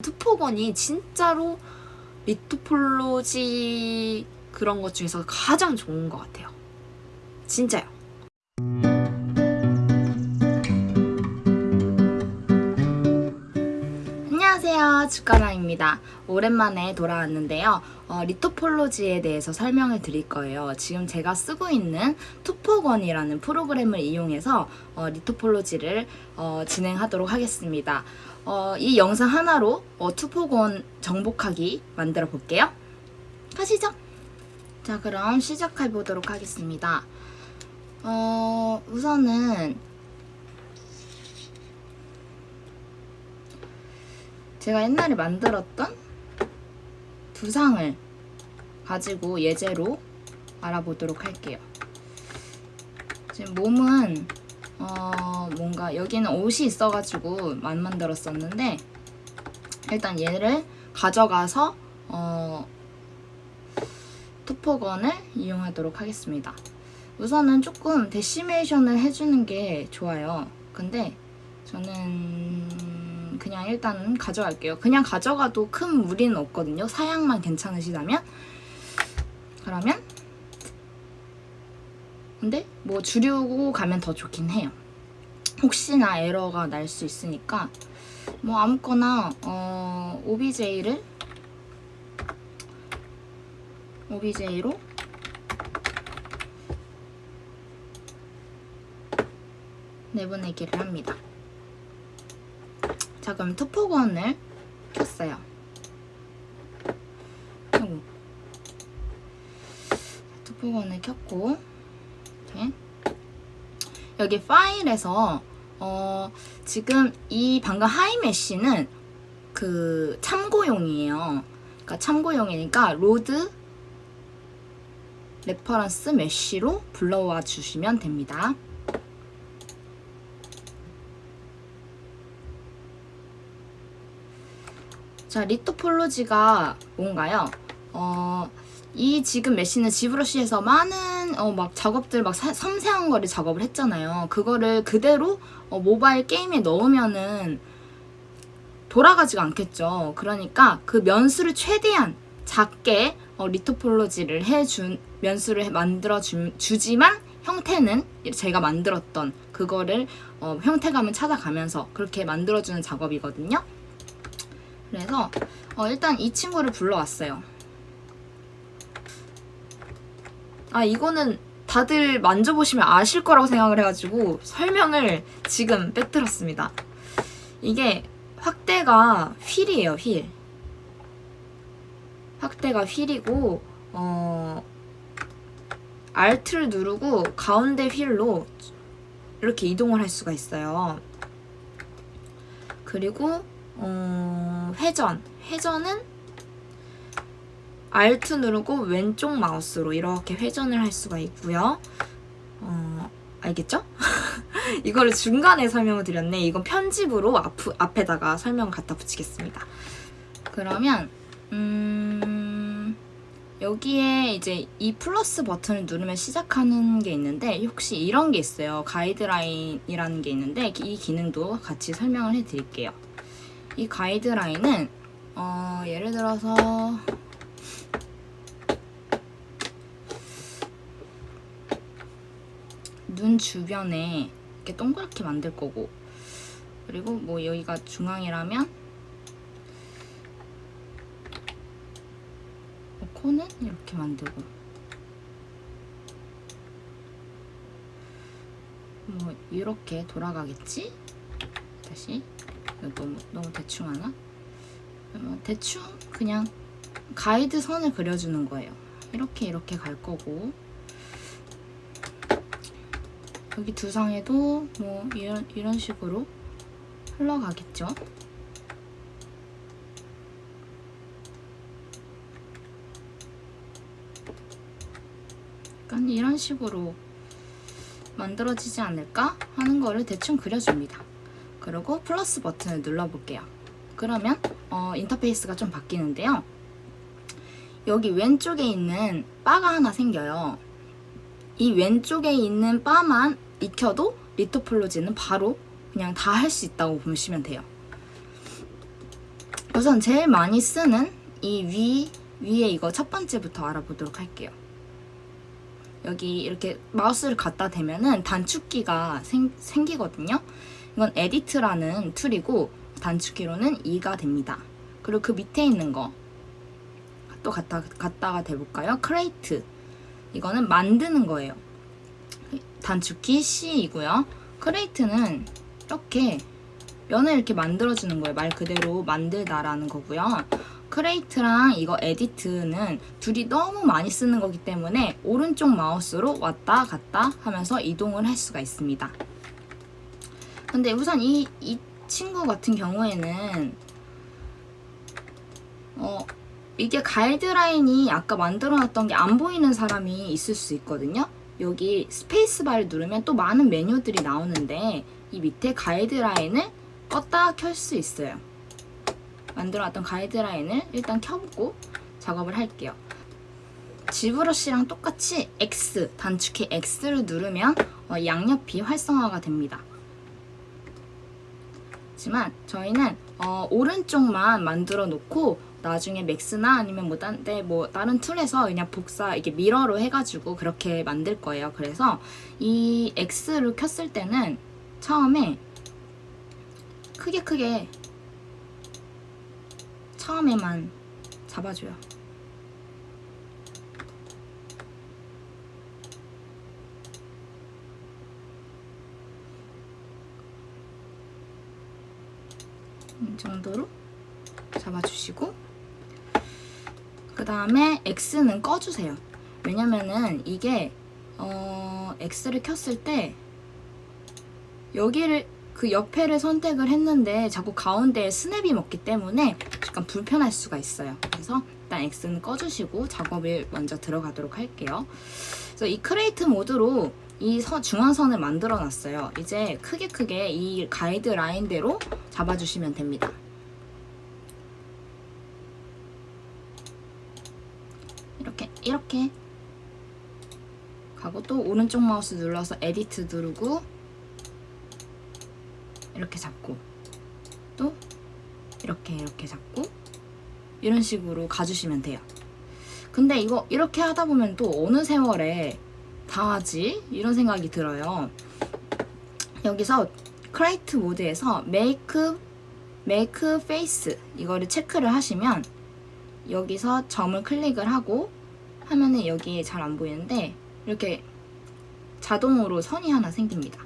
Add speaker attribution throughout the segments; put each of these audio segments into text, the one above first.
Speaker 1: 투포건이 진짜로 리토폴로지 그런 것 중에서 가장 좋은 것 같아요. 진짜요. 안녕하세요. 주가랑입니다. 오랜만에 돌아왔는데요. 어, 리토폴로지에 대해서 설명을 드릴 거예요. 지금 제가 쓰고 있는 투포건이라는 프로그램을 이용해서 어, 리토폴로지를 어, 진행하도록 하겠습니다. 어, 이 영상 하나로 어, 투포건 정복하기 만들어 볼게요. 가시죠. 자, 그럼 시작해 보도록 하겠습니다. 어, 우선은 제가 옛날에 만들었던 두상을 가지고 예제로 알아보도록 할게요. 지금 몸은 어 뭔가 여기는 옷이 있어가지고 만 만들었었는데 일단 얘를 가져가서 어 투포건을 이용하도록 하겠습니다. 우선은 조금 데시메이션을 해주는 게 좋아요. 근데 저는 그냥 일단 가져갈게요. 그냥 가져가도 큰 무리는 없거든요. 사양만 괜찮으시다면 그러면 근데 뭐 줄이고 가면 더 좋긴 해요. 혹시나 에러가 날 수 있으니까 뭐 아무거나 어, OBJ를 OBJ로 내보내기를 합니다. 자 그럼 투포건을 켰어요. TopoGun을 켰고 이렇게 여기 파일에서 어 지금 이 방금 high mesh는 그 참고용이에요. 그러니까 참고용이니까 load reference mesh로 불러와 주시면 됩니다. 자, 리토폴로지가 뭔가요? 어, 이 지금 메시는 지브러쉬에서 많은 어, 막 작업들 막 사, 섬세한 거를 작업을 했잖아요. 그거를 그대로 어, 모바일 게임에 넣으면은 돌아가지가 않겠죠. 그러니까 그 면수를 최대한 작게 어, 리토폴로지를 해준 면수를 만들어 주, 주지만 형태는 제가 만들었던 그거를 어, 형태감을 찾아가면서 그렇게 만들어주는 작업이거든요. 그래서 어, 일단 이 친구를 불러왔어요. 아 이거는 다들 만져보시면 아실 거라고 생각을 해가지고 설명을 지금 빼뜨렸습니다. 이게 확대가 휠이에요, 휠. 확대가 휠이고 어 Alt를 누르고 가운데 휠로 이렇게 이동을 할 수가 있어요. 그리고 어, 회전. 회전은 Alt 누르고 왼쪽 마우스로 이렇게 회전을 할 수가 있고요. 어, 알겠죠? 이거를 중간에 설명을 드렸네. 이건 편집으로 앞, 앞에다가 설명 갖다 붙이겠습니다. 그러면 음, 여기에 이제 이 플러스 버튼을 누르면 시작하는 게 있는데 혹시 이런 게 있어요. 가이드라인이라는 게 있는데 이 기능도 같이 설명을 해드릴게요. 이 가이드라인은 어, 예를 들어서 눈 주변에 이렇게 동그랗게 만들 거고 그리고 뭐 여기가 중앙이라면 뭐 코는 이렇게 만들고 뭐 이렇게 돌아가겠지? 다시 너무 너무 대충 하나? 뭐 대충 그냥 가이드 선을 그려주는 거예요. 이렇게 이렇게 갈 거고 여기 두상에도 뭐 이런 이런 식으로 흘러가겠죠. 약간 이런 식으로 만들어지지 않을까 하는 거를 대충 그려줍니다. 그리고 플러스 버튼을 눌러볼게요. 그러면 어, 인터페이스가 좀 바뀌는데요. 여기 왼쪽에 있는 바가 하나 생겨요. 이 왼쪽에 있는 바만 익혀도 retopology는 바로 그냥 다 할 수 있다고 보시면 돼요. 우선 제일 많이 쓰는 이 위, 위에 이거 첫 번째부터 알아보도록 할게요. 여기 이렇게 마우스를 갖다 대면은 단축키가 생, 생기거든요. 이건 edit이라는 툴이고 단축키로는 2가 됩니다. 그리고 그 밑에 있는 거 또 갖다, 갖다가 대볼까요? create 이거는 만드는 거예요. 단축키 C이고요. create는 이렇게 면을 이렇게 만들어주는 거예요. 말 그대로 만들다라는 거고요. create랑 이거 edit은 둘이 너무 많이 쓰는 거기 때문에 오른쪽 마우스로 왔다 갔다 하면서 이동을 할 수가 있습니다. 근데 우선 이, 이 친구 같은 경우에는 어, 이게 가이드라인이 아까 만들어놨던 게 안 보이는 사람이 있을 수 있거든요. 여기 스페이스바를 누르면 또 많은 메뉴들이 나오는데 이 밑에 가이드라인을 껐다 켤 수 있어요. 만들어놨던 가이드라인을 일단 켜보고 작업을 할게요. 지브러쉬랑 똑같이 X, 단축키 X를 누르면 어, 양옆이 활성화가 됩니다. 하지만 저희는 어, 오른쪽만 만들어 놓고 나중에 맥스나 아니면 뭐, 딴, 데, 뭐 다른 툴에서 그냥 복사 이게 미러로 해가지고 그렇게 만들 거예요. 그래서 이 X를 켰을 때는 처음에 크게 크게 처음에만 잡아줘요. 이 정도로 잡아주시고 그 다음에 X는 꺼주세요. 왜냐면은 이게 어, X를 켰을 때 여기를 그 옆에를 선택을 했는데 자꾸 가운데에 snap이 먹기 때문에 약간 불편할 수가 있어요. 그래서 일단 X는 꺼주시고 작업을 먼저 들어가도록 할게요. 그래서 이 create 모드로 이 선, 중앙선을 만들어 놨어요. 이제 크게 크게 이 가이드 라인대로 잡아주시면 됩니다. 이렇게 가고 또 오른쪽 마우스 눌러서 edit 누르고 이렇게 잡고 또 이렇게 이렇게 잡고 이런 식으로 가주시면 돼요. 근데 이거 이렇게 하다 보면 또 어느 세월에 다 하지? 이런 생각이 들어요. 여기서 create 모드에서 make make face 이거를 체크를 하시면 여기서 점을 클릭을 하고 하면은 여기에 잘 안 보이는데 이렇게 자동으로 선이 하나 생깁니다.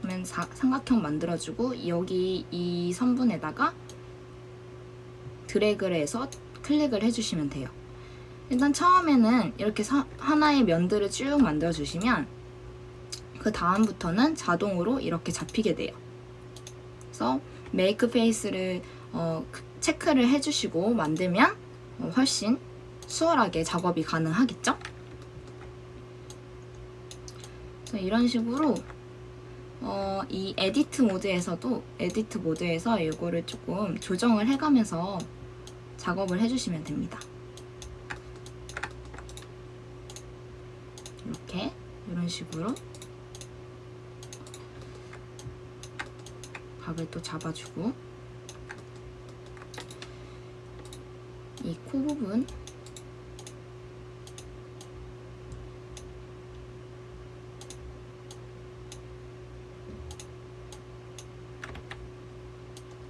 Speaker 1: 그러면 사, 삼각형 만들어주고 여기 이 선분에다가 드래그를 해서 클릭을 해주시면 돼요. 일단 처음에는 이렇게 사, 하나의 면들을 쭉 만들어주시면 그 다음부터는 자동으로 이렇게 잡히게 돼요. 그래서 make face를 어, 체크를 해주시고 만들면 어, 훨씬 수월하게 작업이 가능하겠죠? 이런 식으로 어, 이 edit 모드에서도 edit 모드에서 이거를 조금 조정을 해가면서 작업을 해주시면 됩니다. 이렇게 이런 식으로 각을 또 잡아주고 이 코 부분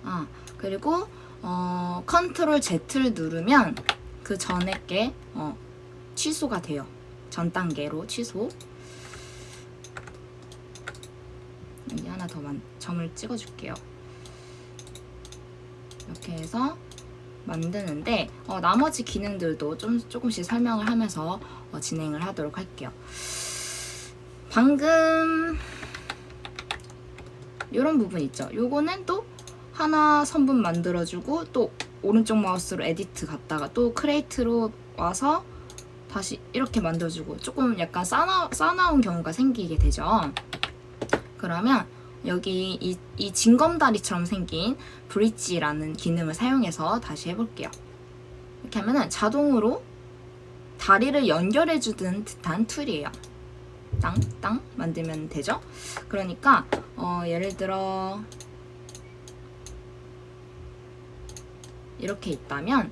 Speaker 1: 아 그리고 어, 컨트롤 Z를 누르면 그 전에 게 어, 취소가 돼요. 전 단계로 취소. 여기 하나 더 만, 점을 찍어줄게요. 이렇게 해서 만드는데 어, 나머지 기능들도 좀 조금씩 설명을 하면서 어, 진행을 하도록 할게요. 방금 이런 부분 있죠. 요거는 또 하나 선분 만들어주고 또 오른쪽 마우스로 edit 갔다가 또 create로 와서 다시 이렇게 만들어주고 조금 약간 싸나, 싸나운 경우가 생기게 되죠. 그러면 여기 이, 이 징검다리처럼 생긴 bridge라는 기능을 사용해서 다시 해볼게요. 이렇게 하면은 자동으로 다리를 연결해주는 듯한 툴이에요. 땅땅 만들면 되죠. 그러니까 어, 예를 들어 이렇게 있다면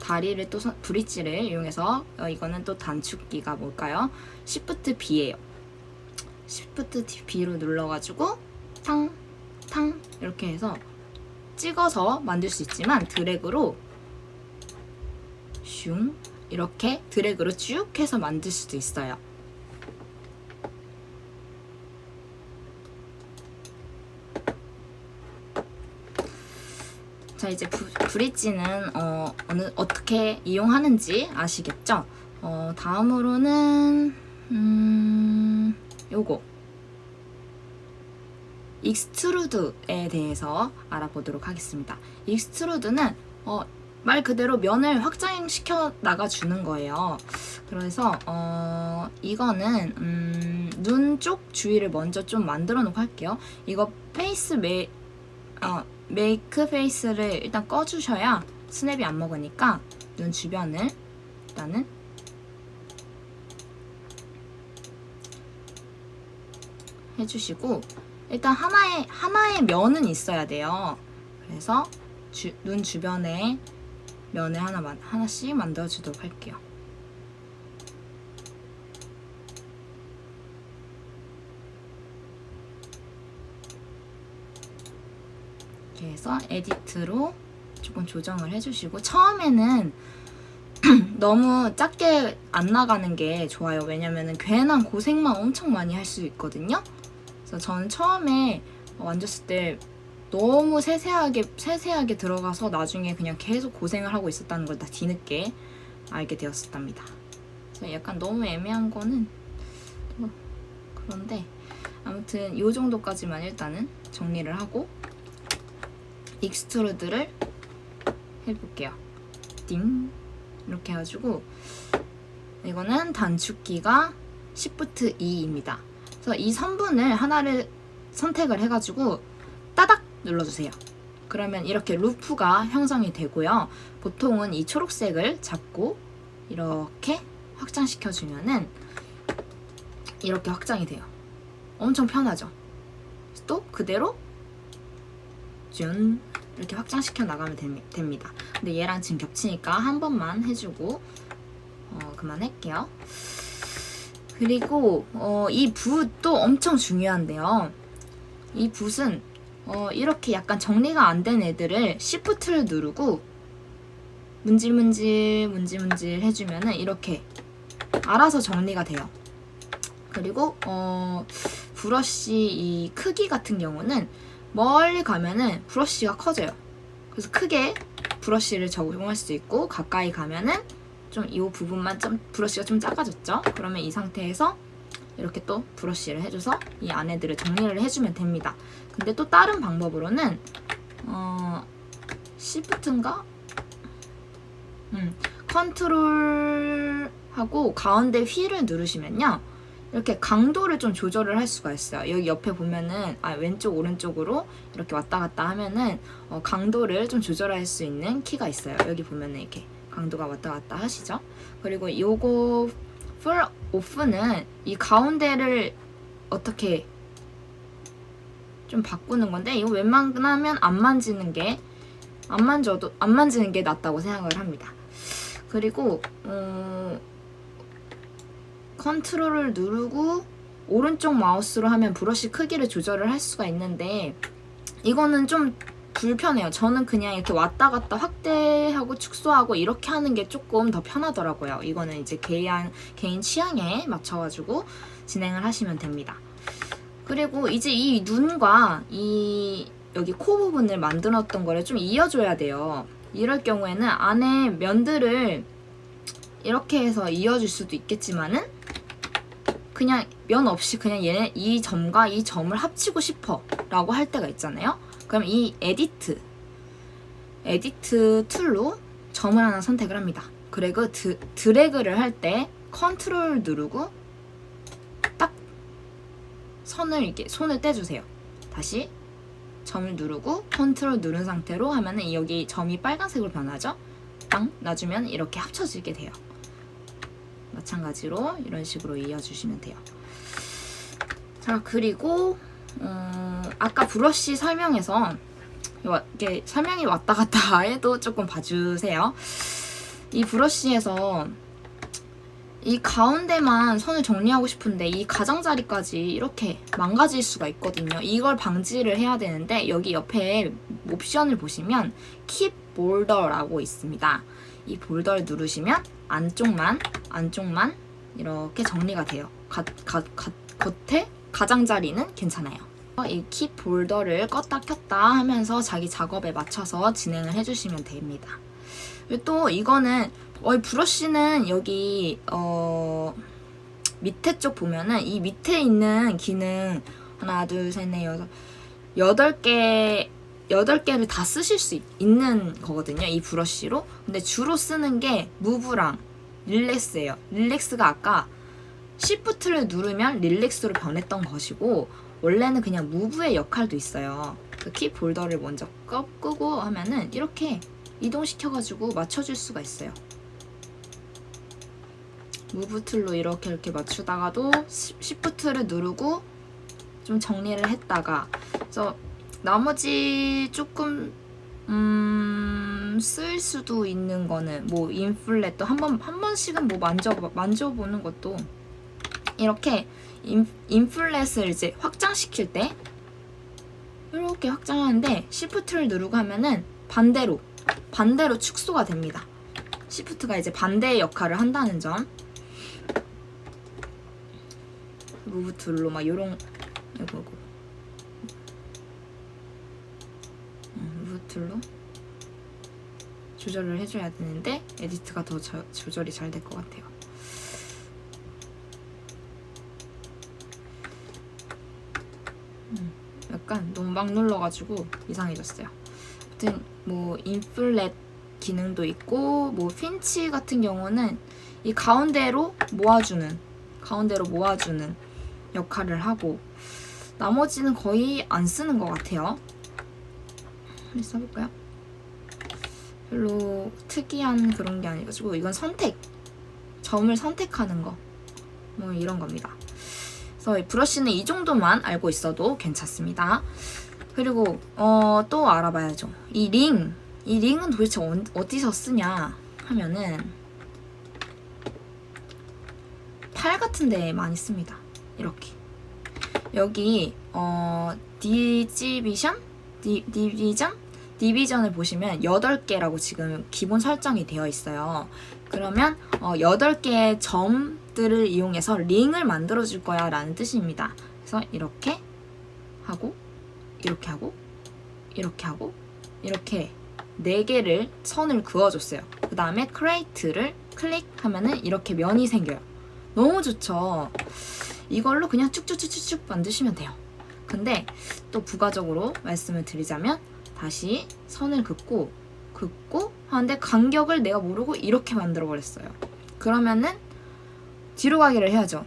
Speaker 1: 다리를 또 선- 브릿지를 이용해서 어, 이거는 또 단축키가 뭘까요? Shift B예요. Shift B로 눌러가지고 탕, 탕 이렇게 해서 찍어서 만들 수 있지만 드래그로 슝 이렇게 드래그로 쭉 해서 만들 수도 있어요. 자 이제 부, bridge는 어, 어느 어떻게 이용하는지 아시겠죠? 어, 다음으로는 음, 요거 extrude에 대해서 알아보도록 하겠습니다. extrude는 어, 말 그대로 면을 확장시켜 나가 주는 거예요. 그래서 어, 이거는 음, 눈 쪽 주위를 먼저 좀 만들어 놓고 할게요. 이거 face 메 어, make face를 일단 꺼주셔야 snap이 안 먹으니까 눈 주변을 일단은 해주시고 일단 하나의 하나의 면은 있어야 돼요. 그래서 주, 눈 주변에 면을 하나 만 하나씩 만들어 주도록 할게요. 해서 에디트로 조금 조정을 해주시고 처음에는 너무 작게 안 나가는 게 좋아요. 왜냐면은 괜한 고생만 엄청 많이 할 수 있거든요. 그래서 저는 처음에 만졌을 때 너무 세세하게 세세하게 들어가서 나중에 그냥 계속 고생을 하고 있었다는 걸 다 뒤늦게 알게 되었답니다. 그래서 약간 너무 애매한 거는 뭐 그런데 아무튼 이 정도까지만 일단은 정리를 하고 extrude를 해볼게요. 띵 이렇게 해가지고 이거는 단축키가 Shift 2입니다. 그래서 이 선분을 하나를 선택을 해가지고 따닥 눌러주세요. 그러면 이렇게 루프가 형성이 되고요. 보통은 이 초록색을 잡고 이렇게 확장시켜주면은 이렇게 확장이 돼요. 엄청 편하죠? 또 그대로 준 이렇게 확장시켜 나가면 되- 됩니다. 근데 얘랑 지금 겹치니까 한 번만 해주고 어, 그만할게요. 그리고 어, 이 붓도 엄청 중요한데요. 이 붓은 어, 이렇게 약간 정리가 안 된 애들을 Shift를 누르고 문질문질 문질문질 해주면 은 이렇게 알아서 정리가 돼요. 그리고 어, 브러쉬 이 크기 같은 경우는 멀리 가면은 브러쉬가 커져요. 그래서 크게 브러쉬를 적용할 수 있고 가까이 가면은 좀 이 부분만 좀 브러쉬가 좀 작아졌죠? 그러면 이 상태에서 이렇게 또 브러쉬를 해줘서 이 안에들을 정리를 해주면 됩니다. 근데 또 다른 방법으로는 어, Shift인가? 음, 컨트롤하고 가운데 휠을 누르시면요. 이렇게 강도를 좀 조절을 할 수가 있어요. 여기 옆에 보면은 아, 왼쪽 오른쪽으로 이렇게 왔다 갔다 하면은 어, 강도를 좀 조절할 수 있는 키가 있어요. 여기 보면은 이렇게 강도가 왔다 갔다 하시죠. 그리고 요거 풀 오프는 이 가운데를 어떻게 좀 바꾸는 건데 이거 웬만하면 안 만지는 게 안 만져도 안 만지는 게 낫다고 생각을 합니다. 그리고 어, 컨트롤을 누르고 오른쪽 마우스로 하면 브러쉬 크기를 조절을 할 수가 있는데 이거는 좀 불편해요. 저는 그냥 이렇게 왔다 갔다 확대하고 축소하고 이렇게 하는 게 조금 더 편하더라고요. 이거는 이제 개인, 개인 취향에 맞춰가지고 진행을 하시면 됩니다. 그리고 이제 이 눈과 이 여기 코 부분을 만들었던 거를 좀 이어줘야 돼요. 이럴 경우에는 안에 면들을 이렇게 해서 이어줄 수도 있겠지만은 그냥 면 없이 그냥 얘네 이 점과 이 점을 합치고 싶어 라고 할 때가 있잖아요. 그럼 이 edit edit tool로 점을 하나 선택을 합니다. 그리고 드, 드래그를 할 때 컨트롤 누르고 딱 선을 이렇게 손을 떼주세요. 다시 점을 누르고 컨트롤 누른 상태로 하면 은 여기 점이 빨간색으로 변하죠. 땅 놔주면 이렇게 합쳐지게 돼요. 마찬가지로 이런 식으로 이어주시면 돼요. 자 그리고 음, 아까 브러쉬 설명에서 와- 이게 설명이 왔다 갔다 해도 조금 봐주세요. 이 브러쉬에서 이 가운데만 선을 정리하고 싶은데 이 가장자리까지 이렇게 망가질 수가 있거든요. 이걸 방지를 해야 되는데 여기 옆에 옵션을 보시면 Keep Border라고 있습니다. 이 볼더를 누르시면 안쪽만 안쪽만 이렇게 정리가 돼요. 가, 가, 가, 겉에 가장자리는 괜찮아요. 이킵 볼더를 껐다 켰다 하면서 자기 작업에 맞춰서 진행을 해주시면 됩니다. 또 이거는 어, 이 브러쉬는 여기 어, 밑에 쪽 보면은 이 밑에 있는 기능 하나 둘 셋 넷 여섯 여덟 개 여덟 개를 다 쓰실 수 있, 있는 거거든요. 이 브러쉬로. 근데 주로 쓰는 게 무브랑 릴렉스예요. 릴렉스가 아까 시프트를 누르면 릴렉스로 변했던 것이고 원래는 그냥 무브의 역할도 있어요. 그 키 볼더를 먼저 꺼, 끄고 하면은 이렇게 이동시켜가지고 맞춰줄 수가 있어요. move tool로 이렇게 이렇게 맞추다가도 시- 시프트를 누르고 좀 정리를 했다가 그래서 나머지 조금 음, 쓸 수도 있는 거는 뭐 inflate도 한 번 한 번씩은 뭐 만져 만져보는 것도 이렇게 인, inflate를 이제 확장시킬 때 이렇게 확장하는데 시프트를 누르고 하면은 반대로 반대로 축소가 됩니다. 시프트가 이제 반대의 역할을 한다는 점. move tool로 막 요런 이거 tool로 조절을 해줘야 되는데 edit가 더 저- 조절이 잘 될 것 같아요. 음, 약간 너무 막 눌러가지고 이상해졌어요. 아무튼 뭐 인플렛 기능도 있고 뭐 핀치 같은 경우는 이 가운데로 모아주는 가운데로 모아주는 역할을 하고 나머지는 거의 안 쓰는 것 같아요. 한번 써볼까요? 별로 특이한 그런 게 아니가지고 이건 선택 점을 선택하는 거 뭐 이런 겁니다. 그래서 이 브러쉬는 이 정도만 알고 있어도 괜찮습니다. 그리고 어, 또 알아봐야죠. 이 링, 이 링은 도대체 어, 어디서 쓰냐 하면은 팔 같은 데 많이 씁니다. 이렇게 여기 어 division? 디, division? division을 보시면 8개라고 지금 기본 설정이 되어 있어요. 그러면 어, 8개의 점들을 이용해서 링을 만들어 줄 거야 라는 뜻입니다. 그래서 이렇게 하고 이렇게 하고 이렇게 하고 이렇게 4개를 선을 그어줬어요. 그 다음에 create를 클릭하면은 이렇게 면이 생겨요. 너무 좋죠? 이걸로 그냥 쭉쭉쭉쭉 만드시면 돼요. 근데 또 부가적으로 말씀을 드리자면 다시 선을 긋고 긋고 하는데 간격을 내가 모르고 이렇게 만들어 버렸어요. 그러면은 뒤로 가기를 해야죠.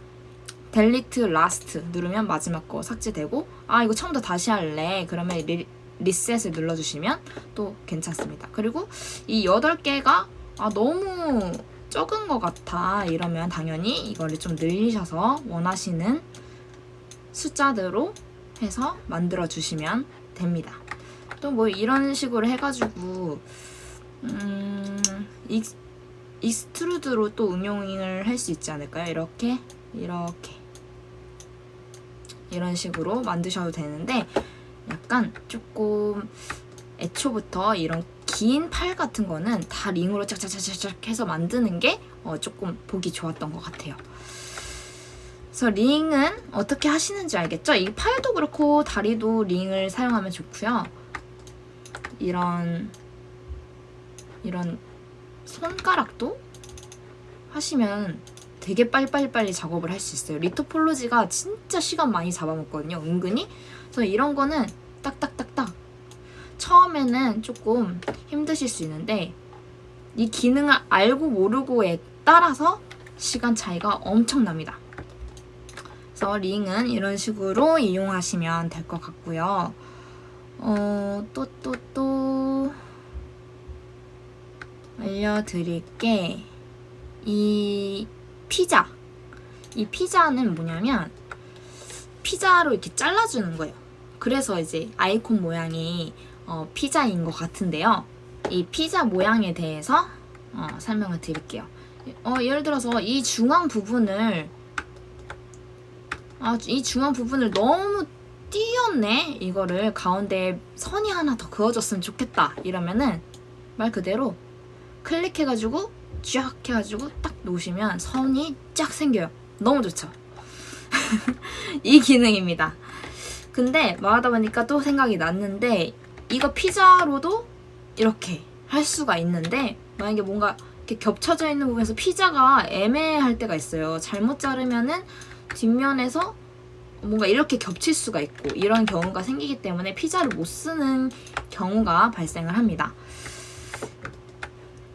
Speaker 1: delete last 누르면 마지막 거 삭제되고 아 이거 처음부터 다시 할래 그러면 리, 리셋을 눌러주시면 또 괜찮습니다. 그리고 이 8개가 아 너무 적은 것 같아 이러면 당연히 이거를 좀 늘리셔서 원하시는 숫자대로 해서 만들어 주시면 됩니다. 또 뭐 이런 식으로 해가지고 음, 익, extrude로 또 응용을 할 수 있지 않을까요? 이렇게 이렇게 이런 식으로 만드셔도 되는데 약간 조금 애초부터 이런 긴 팔 같은 거는 다 링으로 짝짝짝짝 해서 만드는 게 어, 조금 보기 좋았던 것 같아요. 그래서 링은 어떻게 하시는지 알겠죠? 이 팔도 그렇고 다리도 링을 사용하면 좋고요. 이런 이런 손가락도 하시면 되게 빨리빨리 작업을 할 수 있어요. 리토폴로지가 진짜 시간 많이 잡아먹거든요. 은근히. 그래서 이런 거는 딱딱딱딱 처음에는 조금 힘드실 수 있는데 이 기능을 알고 모르고에 따라서 시간 차이가 엄청납니다. 그래서 링은 이런 식으로 이용하시면 될 것 같고요. 어, 또, 또, 또, 알려드릴 게, 이 피자. 이 피자는 뭐냐면, 피자로 이렇게 잘라주는 거예요. 그래서 이제 아이콘 모양이, 어, 피자인 것 같은데요. 이 피자 모양에 대해서 어, 설명을 드릴게요. 어, 예를 들어서 이 중앙 부분을 아, 이 중앙 부분을 너무 띄었네. 이거를 가운데 선이 하나 더 그어졌으면 좋겠다. 이러면은 말 그대로 클릭해가지고 쫙 해가지고 딱 놓으시면 선이 쫙 생겨요. 너무 좋죠. 이 기능입니다. 근데 말하다 보니까 또 생각이 났는데 이거 피자로도 이렇게 할 수가 있는데 만약에 뭔가 이렇게 겹쳐져 있는 부분에서 피자가 애매할 때가 있어요. 잘못 자르면은 뒷면에서 뭔가 이렇게 겹칠 수가 있고 이런 경우가 생기기 때문에 피자를 못 쓰는 경우가 발생을 합니다.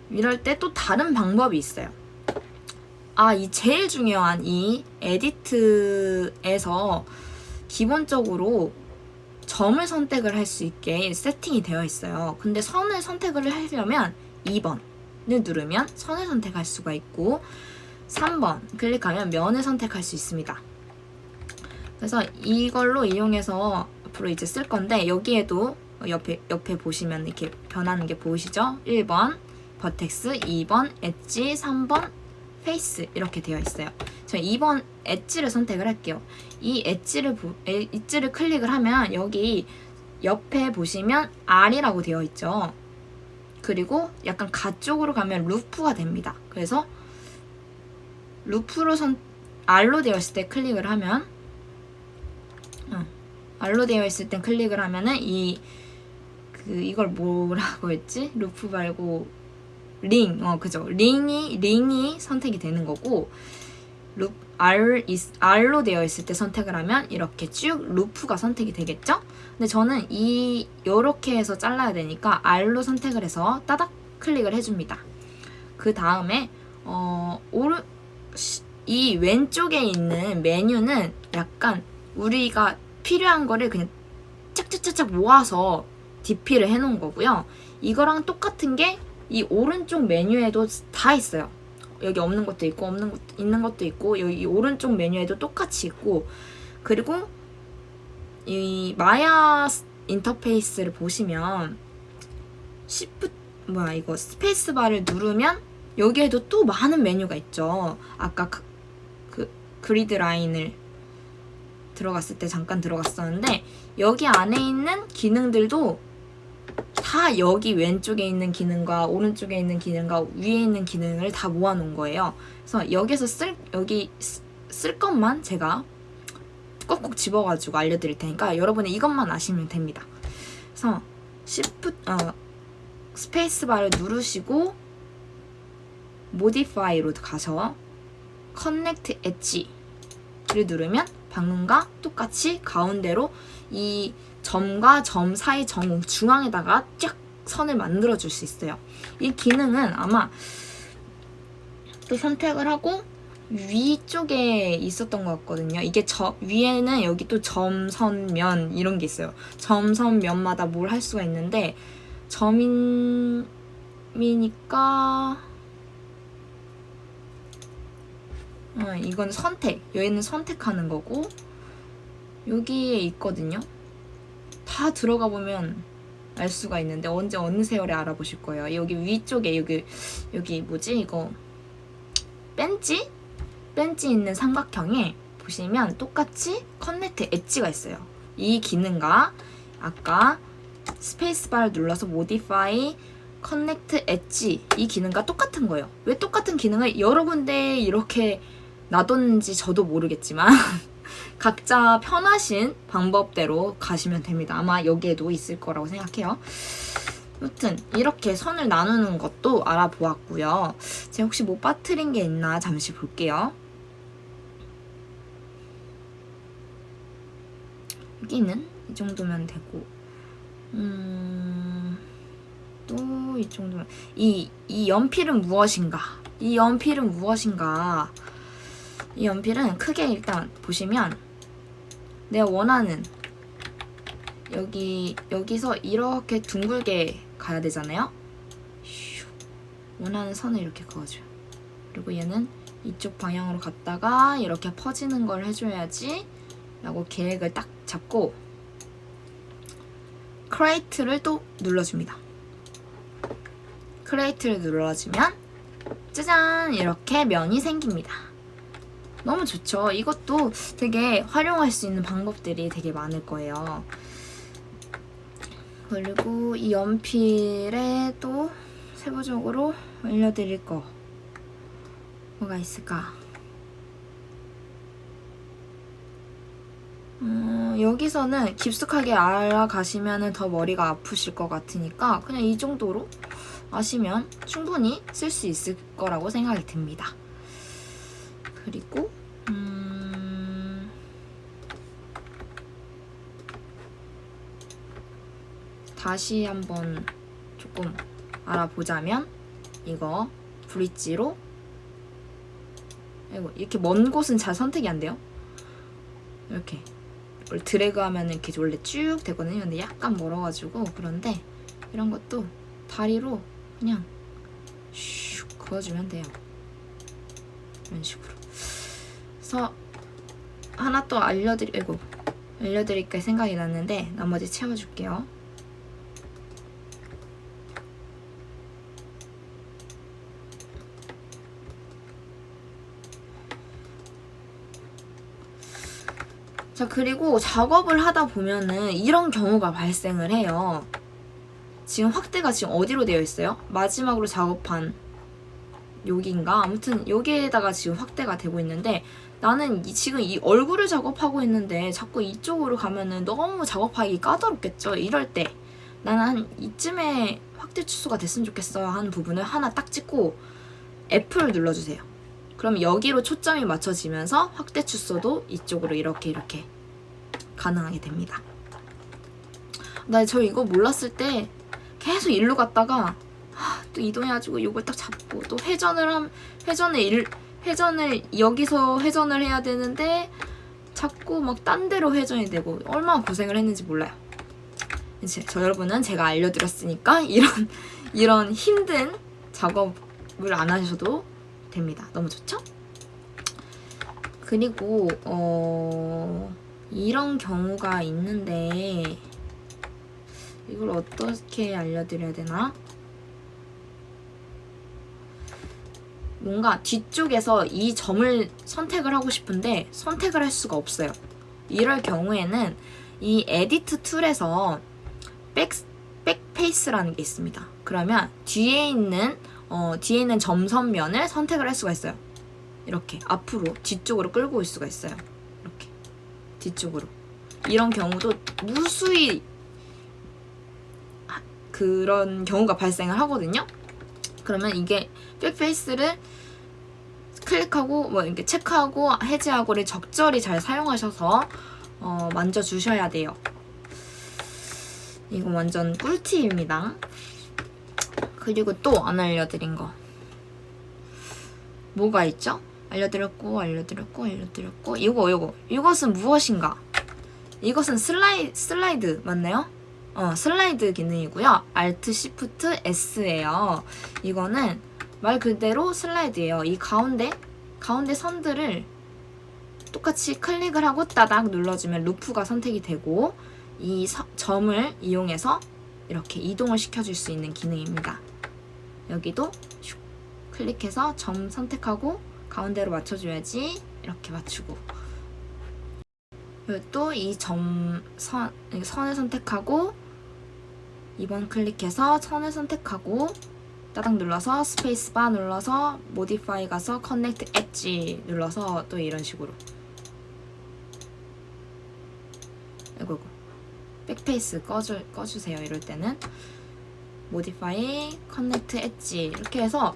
Speaker 1: 이럴 때 또 다른 방법이 있어요. 아, 이 제일 중요한 이 에디트에서 기본적으로 점을 선택을 할 수 있게 세팅이 되어 있어요. 근데 선을 선택을 하려면 2번을 누르면 선을 선택할 수가 있고 3번 클릭하면 면을 선택할 수 있습니다. 그래서 이걸로 이용해서 앞으로 이제 쓸 건데 여기에도 옆에 옆에 보시면 이렇게 변하는 게 보이시죠? 1번 vertex, 2번 엣지, 3번 face 이렇게 되어 있어요. 저 2번 edge를 선택을 할게요. 이 엣지를 보, 엣지를 클릭을 하면 여기 옆에 보시면 R이라고 되어 있죠. 그리고 약간 가쪽으로 가면 루프가 됩니다. 그래서 루프로 선 R로 되어 있을 때 클릭을 하면 어, R로 되어 있을 땐 클릭을 하면은 이 그 이걸 뭐라고 했지? 루프 말고 링, 어 그죠? 링이 링이 선택이 되는 거고 루 R R로 되어 있을 때 선택을 하면 이렇게 쭉 루프가 선택이 되겠죠? 근데 저는 이 요렇게 해서 잘라야 되니까 R로 선택을 해서 따닥 클릭을 해줍니다. 그 다음에 어 오른 이 왼쪽에 있는 메뉴는 약간 우리가 필요한 거를 그냥 짝짝짝짝 모아서 DP를 해놓은 거고요. 이거랑 똑같은 게 이 오른쪽 메뉴에도 다 있어요. 여기 없는 것도 있고 없는 것 있는 것도 있고 여기 오른쪽 메뉴에도 똑같이 있고 그리고 이 마야 인터페이스를 보시면 시프 뭐야 이거 스페이스 바를 누르면 여기에도 또 많은 메뉴가 있죠. 아까 그, 그 grid line을 들어갔을 때 잠깐 들어갔었는데 여기 안에 있는 기능들도 다 여기 왼쪽에 있는 기능과 오른쪽에 있는 기능과 위에 있는 기능을 다 모아놓은 거예요. 그래서 여기서 쓸 여기 쓸 것만 제가 꼭꼭 집어가지고 알려드릴 테니까 여러분이 이것만 아시면 됩니다. 그래서 시프 어, 스페이스바를 누르시고 modify로 가서 커넥트 엣지를 누르면 방금과 똑같이 가운데로 이 점과 점 사이 점 중앙에다가 쫙 선을 만들어 줄 수 있어요. 이 기능은 아마 또 선택을 하고 위쪽에 있었던 것 같거든요. 이게 저 위에는 여기 또 점, 선, 면 이런 게 있어요. 점, 선, 면마다 뭘 할 수가 있는데 점이니까 어, 이건 선택. 여기는 선택하는 거고 여기에 있거든요. 다 들어가 보면 알 수가 있는데 언제 어느 세월에 알아보실 거예요. 여기 위쪽에 여기 여기 뭐지 이거 벤치? 벤치 있는 삼각형에 보시면 똑같이 connect edge가 있어요. 이 기능과 아까 스페이스바를 눌러서 modify connect edge 이 기능과 똑같은 거예요. 왜 똑같은 기능을 여러 군데 이렇게 놔뒀는지 저도 모르겠지만 각자 편하신 방법대로 가시면 됩니다. 아마 여기에도 있을 거라고 생각해요. 아무튼 이렇게 선을 나누는 것도 알아보았고요. 제가 혹시 못 빠뜨린 게 있나 잠시 볼게요. 여기는 이 정도면 되고 음... 또 이 정도면 이, 이 연필은 무엇인가? 이 연필은 무엇인가? 이 연필은 크게 일단 보시면 내가 원하는 여기 여기서 이렇게 둥글게 가야 되잖아요. 원하는 선을 이렇게 그어줘요. 그리고 얘는 이쪽 방향으로 갔다가 이렇게 퍼지는 걸 해줘야지 라고 계획을 딱 잡고 create를 또 눌러줍니다. create를 눌러주면 짜잔 이렇게 면이 생깁니다. 너무 좋죠? 이것도 되게 활용할 수 있는 방법들이 되게 많을 거예요. 그리고 이 연필에 또 세부적으로 알려드릴 거 뭐가 있을까? 음, 여기서는 깊숙하게 알아가시면 더 머리가 아프실 것 같으니까 그냥 이 정도로 아시면 충분히 쓸 수 있을 거라고 생각이 듭니다. 그리고 음... 다시 한번 조금 알아보자면 이거 브릿지로 이거 이렇게 먼 곳은 잘 선택이 안 돼요. 이렇게 원래 드래그 하면 이렇게 원래 쭉 되거든요. 근데 약간 멀어가지고 그런데 이런 것도 다리로 그냥 슉 그어주면 돼요. 이런 식으로. 그래서 하나 또 알려드리, 이고 알려드릴까 생각이 났는데 나머지 채워줄게요. 자 그리고 작업을 하다 보면은 이런 경우가 발생을 해요. 지금 확대가 지금 어디로 되어 있어요? 마지막으로 작업한 여기인가? 아무튼 여기에다가 지금 확대가 되고 있는데 나는 이, 지금 이 얼굴을 작업하고 있는데 자꾸 이쪽으로 가면은 너무 작업하기 까다롭겠죠? 이럴 때 나는 한 이쯤에 확대 축소가 됐으면 좋겠어 하는 부분을 하나 딱 찍고 F를 눌러주세요. 그럼 여기로 초점이 맞춰지면서 확대 축소도 이쪽으로 이렇게 이렇게 가능하게 됩니다. 나 저 이거 몰랐을 때 계속 일로 갔다가 하, 또 이동해가지고 이걸 딱 잡고 또 회전을 함 회전을 일, 회전을 여기서 회전을 해야 되는데 자꾸 막 딴 데로 회전이 되고 얼마나 고생을 했는지 몰라요. 이제 저 여러분은 제가 알려드렸으니까 이런 이런 힘든 작업을 안 하셔도 됩니다. 너무 좋죠? 그리고 어 이런 경우가 있는데 이걸 어떻게 알려드려야 되나? 뭔가 뒤쪽에서 이 점을 선택을 하고 싶은데 선택을 할 수가 없어요. 이럴 경우에는 이 edit tool에서 back, backface라는 게 있습니다. 그러면 뒤에 있는 어, 뒤에 있는 점선면을 선택을 할 수가 있어요. 이렇게 앞으로 뒤쪽으로 끌고 올 수가 있어요. 이렇게 뒤쪽으로 이런 경우도 무수히 그런 경우가 발생을 하거든요. 그러면 이게 backface를 클릭하고 뭐 이렇게 체크하고 해제하고를 적절히 잘 사용하셔서 어, 만져주셔야 돼요. 이거 완전 꿀팁입니다. 그리고 또 안 알려드린 거 뭐가 있죠? 알려드렸고 알려드렸고 알려드렸고 이거 이거 이것은 무엇인가? 이것은 슬라이, 슬라이드 맞나요? 어, 슬라이드 기능이고요. Alt Shift S예요. 이거는 말 그대로 슬라이드예요. 이 가운데 가운데 선들을 똑같이 클릭을 하고 따닥 눌러주면 루프가 선택이 되고 이 서, 점을 이용해서 이렇게 이동을 시켜줄 수 있는 기능입니다. 여기도 슉 클릭해서 점 선택하고 가운데로 맞춰줘야지 이렇게 맞추고 또 이 점 선, 선을 선택하고 2번 클릭해서 선을 선택하고 따닥 눌러서 스페이스바 눌러서 modify 가서 connect edge 눌러서 또 이런 식으로. 이거 backface 꺼주, 꺼주세요. 이럴 때는. modify connect edge 이렇게 해서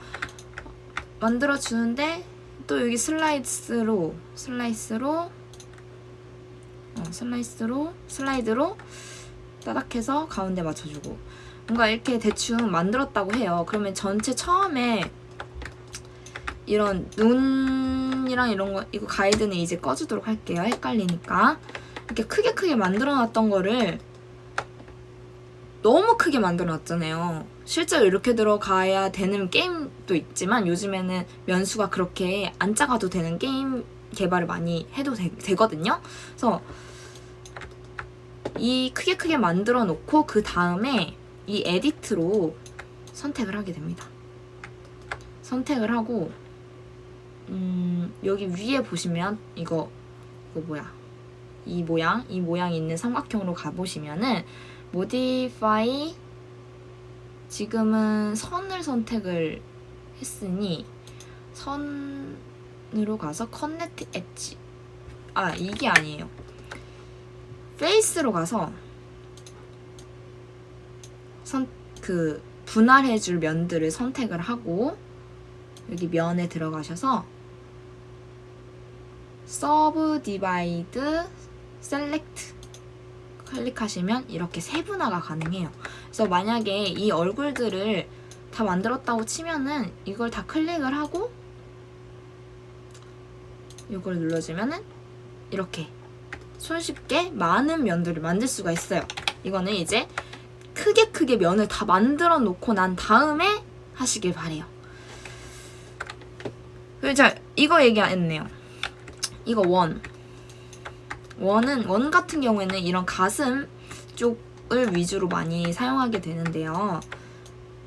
Speaker 1: 만들어 주는데 또 여기 slice로 slice로 어, slice로 슬라이드로 따닥해서 가운데 맞춰주고 뭔가 이렇게 대충 만들었다고 해요. 그러면 전체 처음에 이런 눈이랑 이런 거 이거 가이드는 이제 꺼주도록 할게요. 헷갈리니까 이렇게 크게 크게 만들어놨던 거를 너무 크게 만들어놨잖아요. 실제로 이렇게 들어가야 되는 게임도 있지만 요즘에는 면수가 그렇게 안 작아도 되는 게임 개발을 많이 해도 되, 거든요 그래서 이 크게 크게 만들어 놓고 그 다음에 이 에디트로 선택을 하게 됩니다. 선택을 하고 음, 여기 위에 보시면 이거 이거 뭐야? 이 모양 이 모양이 있는 삼각형으로 가보시면은 modify 지금은 선을 선택을 했으니 선으로 가서 connect edge. 아 이게 아니에요 페이스로 가서 선 그 분할해줄 면들을 선택을 하고 여기 면에 들어가셔서 subdivide select 클릭하시면 이렇게 세분화가 가능해요. 그래서 만약에 이 얼굴들을 다 만들었다고 치면은 이걸 다 클릭을 하고 이걸 눌러주면은 이렇게 손쉽게 많은 면들을 만들 수가 있어요. 이거는 이제 크게 크게 면을 다 만들어 놓고 난 다음에 하시길 바래요. 자 이거 얘기 안 했네요. 이거 원. 원은 원 같은 경우에는 이런 가슴 쪽을 위주로 많이 사용하게 되는데요.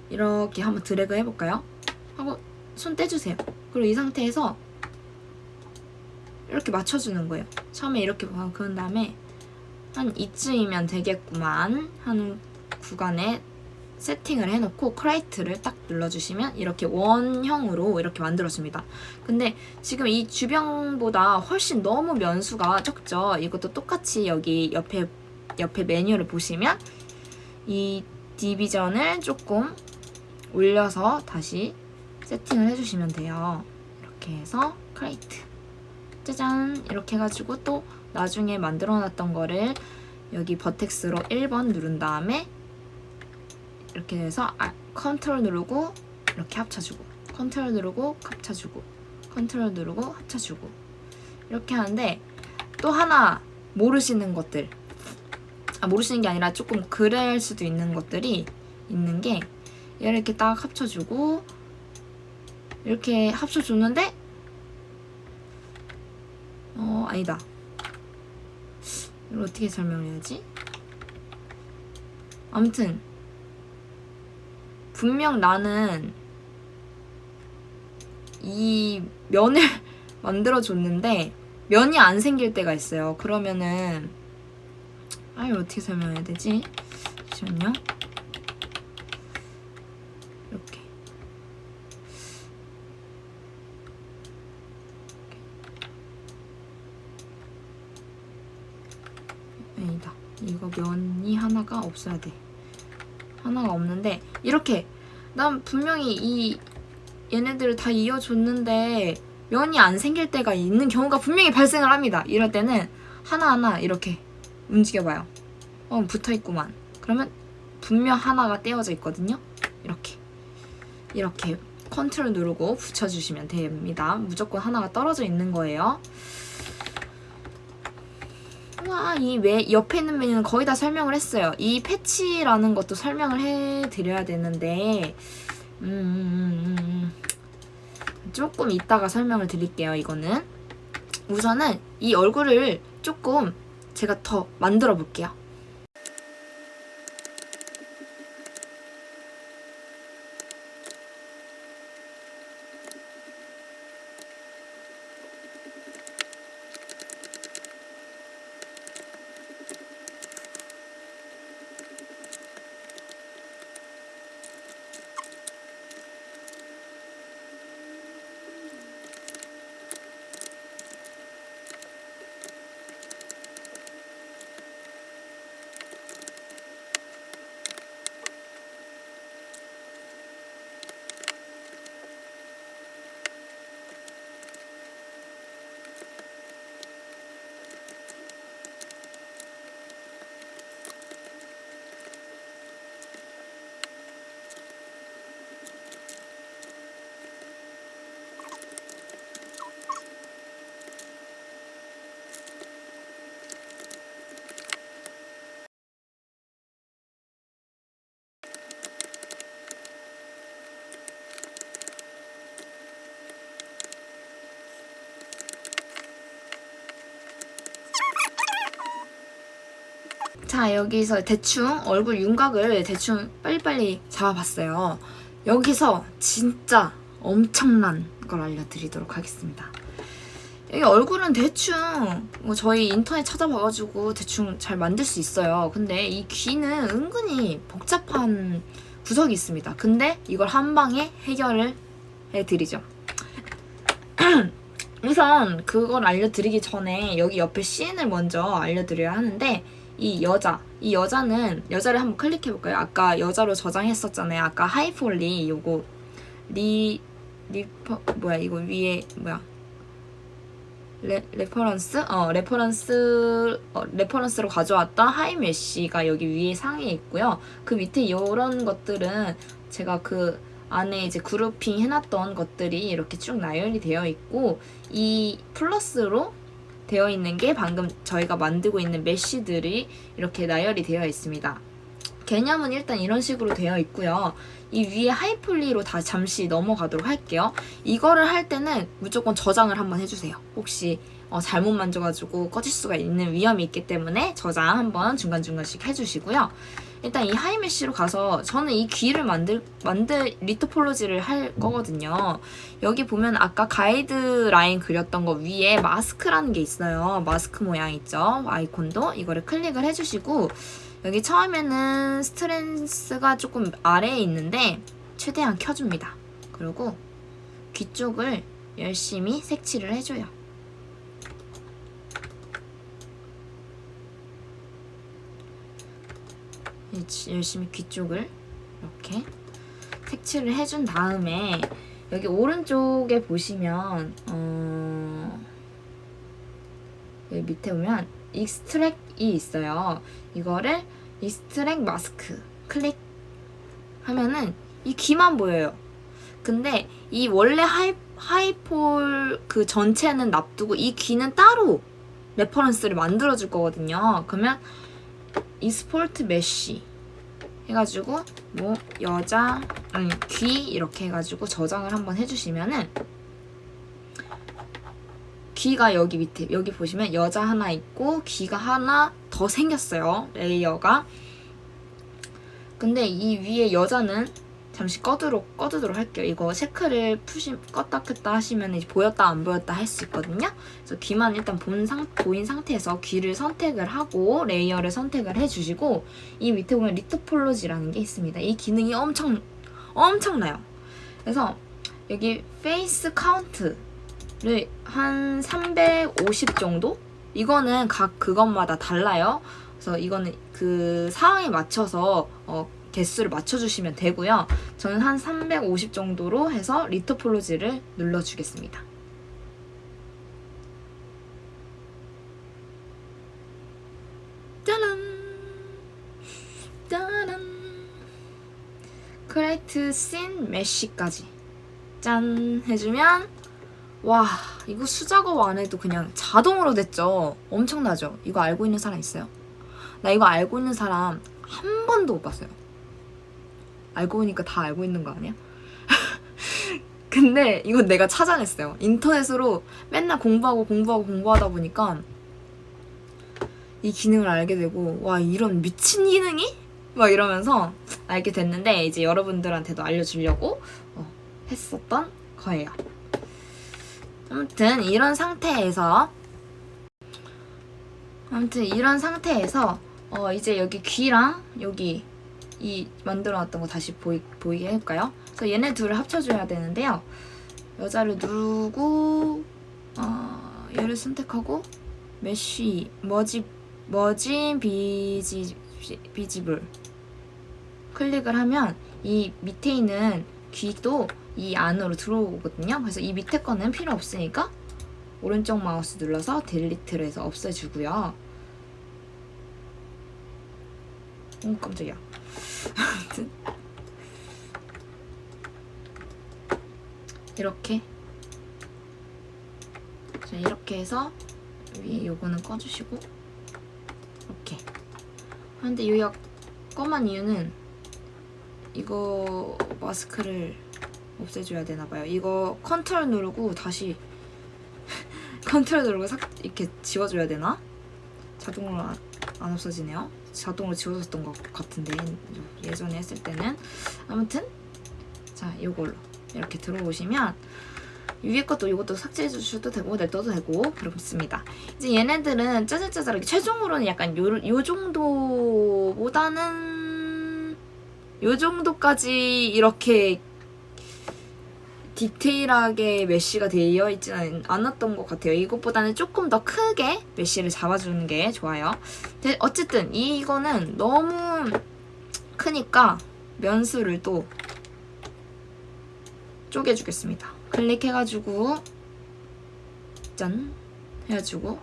Speaker 1: 이렇게 한번 드래그 해볼까요? 하고 손 떼주세요. 그리고 이 상태에서 이렇게 맞춰주는 거예요. 처음에 이렇게 봐. 그런 다음에 한 이쯤이면 되겠구만 하는 구간에 세팅을 해놓고 크라이트를 딱 눌러주시면 이렇게 원형으로 이렇게 만들어줍니다. 근데 지금 이 주병보다 훨씬 너무 면수가 적죠. 이것도 똑같이 여기 옆에 옆에 메뉴를 보시면 이 division을 조금 올려서 다시 세팅을 해주시면 돼요. 이렇게 해서 create 짜잔. 이렇게 해가지고 또 나중에 만들어놨던 거를 여기 vertex로 1번 누른 다음에 이렇게 해서 아, 컨트롤 누르고 이렇게 합쳐주고 컨트롤 누르고 합쳐주고 컨트롤 누르고 합쳐주고. 이렇게 하는데 또 하나 모르시는 것들. 아 모르시는 게 아니라 조금 그럴 수도 있는 것들이 있는 게 얘를 이렇게 딱 합쳐주고 이렇게 합쳐줬는데 어 아니다 이걸 어떻게 설명해야지 아무튼 분명 나는 이 면을 만들어줬는데 면이 안 생길 때가 있어요. 그러면은 아 이걸 어떻게 설명해야 되지? 잠시만요. 이렇게 아니다. 이거 면이 하나가 없어야 돼. 하나가 없는데 이렇게 난 분명히 이 얘네들을 다 이어줬는데 면이 안 생길 때가 있는 경우가 분명히 발생을 합니다. 이럴 때는 하나하나 이렇게 움직여봐요. 어 붙어있구만. 그러면 분명 하나가 떼어져 있거든요. 이렇게 이렇게 컨트롤 누르고 붙여주시면 됩니다. 무조건 하나가 떨어져 있는 거예요. 와, 이 왜, 옆에 있는 메뉴는 거의 다 설명을 했어요. 이 패치라는 것도 설명을 해드려야 되는데, 음, 음, 음, 음. 조금 이따가 설명을 드릴게요, 이거는. 우선은 이 얼굴을 조금 제가 더 만들어 볼게요. 자 여기서 대충 얼굴 윤곽을 대충 빨리빨리 잡아봤어요. 여기서 진짜 엄청난 걸 알려드리도록 하겠습니다. 여기 얼굴은 대충 뭐 저희 인터넷 찾아봐가지고 대충 잘 만들 수 있어요. 근데 이 귀는 은근히 복잡한 구석이 있습니다. 근데 이걸 한 방에 해결을 해드리죠. 우선 그걸 알려드리기 전에 여기 옆에 씬을 먼저 알려드려야 하는데 이 여자, 이 여자는 여자를 한번 클릭해볼까요? 아까 여자로 저장했었잖아요. 아까 high poly 요거 re refer 뭐야 이거 위에 뭐야 re, reference? 어, reference, 어, reference로 가져왔던 high mesh가 여기 위에 상에 있고요. 그 밑에 이런 것들은 제가 그 안에 이제 grouping 해놨던 것들이 이렇게 쭉 나열이 되어 있고, 이 플러스로 되어 있는 게 방금 저희가 만들고 있는 메쉬들이 이렇게 나열이 되어 있습니다. 개념은 일단 이런 식으로 되어 있고요. 이 위에 하이폴리로 다 잠시 넘어가도록 할게요. 이거를 할 때는 무조건 저장을 한번 해주세요. 혹시 어, 잘못 만져가지고 꺼질 수가 있는 위험이 있기 때문에 저장 한번 중간중간씩 해주시고요. 일단 이 하이메쉬로 가서 저는 이 귀를 만들 만들 리토폴로지를 할 거거든요. 여기 보면 아까 가이드 라인 그렸던 거 위에 마스크라는 게 있어요. 마스크 모양 있죠? 아이콘도 이거를 클릭을 해주시고 여기 처음에는 스트렌스가 조금 아래에 있는데 최대한 켜줍니다. 그리고 귀 쪽을 열심히 색칠을 해줘요. 열심히 귀 쪽을 이렇게 색칠을 해준 다음에 여기 오른쪽에 보시면 어... 여기 밑에 보면 extract이 있어요. 이거를 extract mask 클릭 하면은 이 귀만 보여요. 근데 이 원래 high, high pol 그 전체는 놔두고 이 귀는 따로 reference를 만들어줄 거거든요. 그러면 export mesh 해가지고 뭐 여자 아니 귀 이렇게 해가지고 저장을 한번 해주시면은 귀가 여기 밑에 여기 보시면 여자 하나 있고 귀가 하나 더 생겼어요 layer가. 근데 이 위에 여자는 잠시 꺼두록 꺼두도록 할게요 이거 체크를 푸시 껐다 켰다 하시면 이제 보였다 안 보였다 할 수 있거든요 그래서 귀만 일단 본 상, 보인 상태에서 귀를 선택을 하고 layer를 선택을 해주시고 이 밑에 보면 retopology라는 게 있습니다 이 기능이 엄청 엄청나요 그래서 여기 face count 를 한 350 정도? 이거는 각 그것마다 달라요. 그래서 이거는 그 상황에 맞춰서 어, 개수를 맞춰주시면 되고요. 저는 한 350 정도로 해서 retopology를 눌러주겠습니다. 짜란! 짜란! create scene mesh까지 짠! 해주면 와 이거 수작업 안 해도 그냥 자동으로 됐죠 엄청나죠 이거 알고 있는 사람 있어요? 나 이거 알고 있는 사람 한 번도 못 봤어요 알고 보니까 다 알고 있는 거 아니야? 근데 이건 내가 찾아냈어요 인터넷으로 맨날 공부하고 공부하고 공부하다 보니까 이 기능을 알게 되고 와 이런 미친 기능이? 막 이러면서 알게 됐는데 이제 여러분들한테도 알려주려고 어, 했었던 거예요 아무튼 이런 상태에서 아무튼 이런 상태에서 어 이제 여기 귀랑 여기 이 만들어놨던 거 다시 보이, 보이게 해볼까요? 그래서 얘네 둘을 합쳐줘야 되는데요. 여자를 누르고 어, 얘를 선택하고 mesh merge merge visi visible 클릭을 하면 이 밑에 있는 귀도 이 안으로 들어오거든요. 그래서 이 밑에 거는 필요 없으니까 오른쪽 마우스 눌러서 delete를 해서 없애주고요. 오 깜짝이야. 아무튼 이렇게 자 이렇게 해서 위에 요거는 꺼주시고 이렇게 근데 이 검은 이유는 이거 마스크를 없애줘야 되나봐요. 이거 컨트롤 누르고 다시 컨트롤 누르고 싹 이렇게 지워줘야 되나? 자동으로 안, 안 없어지네요. 자동으로 지워졌던 것 같은데 예전에 했을 때는 아무튼 자 이걸로 이렇게 들어오시면 위에 것도 이것도 삭제해 주셔도 되고 냅둬도 되고 그렇습니다. 이제 얘네들은 짜잘짜잘하게 최종으로는 약간 요, 요 정도보다는 요 정도까지 이렇게 디테일하게 메쉬가 되어 있지는 않았던 것 같아요. 이것보다는 조금 더 크게 메쉬를 잡아주는 게 좋아요. 근데 어쨌든 이거는 너무 크니까 면수를 또 쪼개주겠습니다. 클릭해가지고 짠 해가지고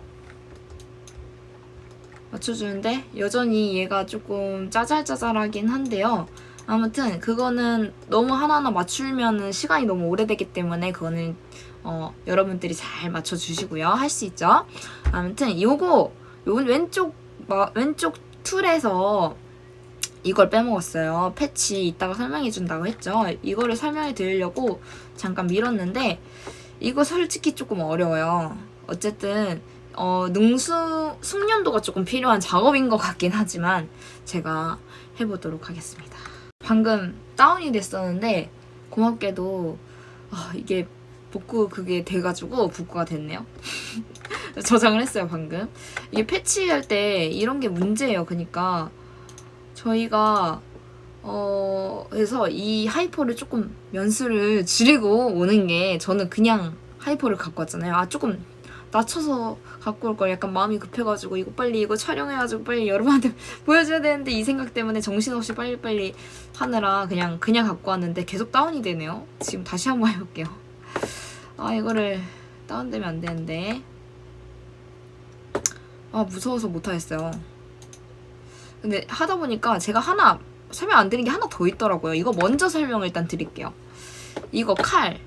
Speaker 1: 맞춰주는데 여전히 얘가 조금 짜잘짜잘하긴 한데요. 아무튼 그거는 너무 하나하나 맞추면 시간이 너무 오래되기 때문에 그거는 어, 여러분들이 잘 맞춰주시고요. 할 수 있죠. 아무튼 요거 요 왼쪽 왼쪽 툴에서 이걸 빼먹었어요. 패치 이따가 설명해준다고 했죠. 이거를 설명해 드리려고 잠깐 밀었는데 이거 솔직히 조금 어려워요. 어쨌든 어, 능수 숙련도가 조금 필요한 작업인 것 같긴 하지만 제가 해보도록 하겠습니다. 방금 다운이 됐었는데 고맙게도 아, 이게 복구 그게 돼가지고 복구가 됐네요. 저장을 했어요 방금. 이게 패치할 때 이런 게 문제예요. 그러니까 저희가 어 그래서 이 high poly를 조금 면수를 줄이고 오는 게 저는 그냥 high poly를 갖고 왔잖아요. 아 조금 낮춰서 갖고 올 걸 약간 마음이 급해가지고 이거 빨리 이거 촬영해가지고 빨리 여러분한테 보여줘야 되는데 이 생각 때문에 정신없이 빨리빨리 하느라 그냥 그냥 갖고 왔는데 계속 다운이 되네요. 지금 다시 한번 해볼게요. 아 이거를 다운되면 안 되는데 아 무서워서 못하겠어요. 근데 하다 보니까 제가 하나 설명 안 드린 게 하나 더 있더라고요. 이거 먼저 설명을 일단 드릴게요. 이거 칼.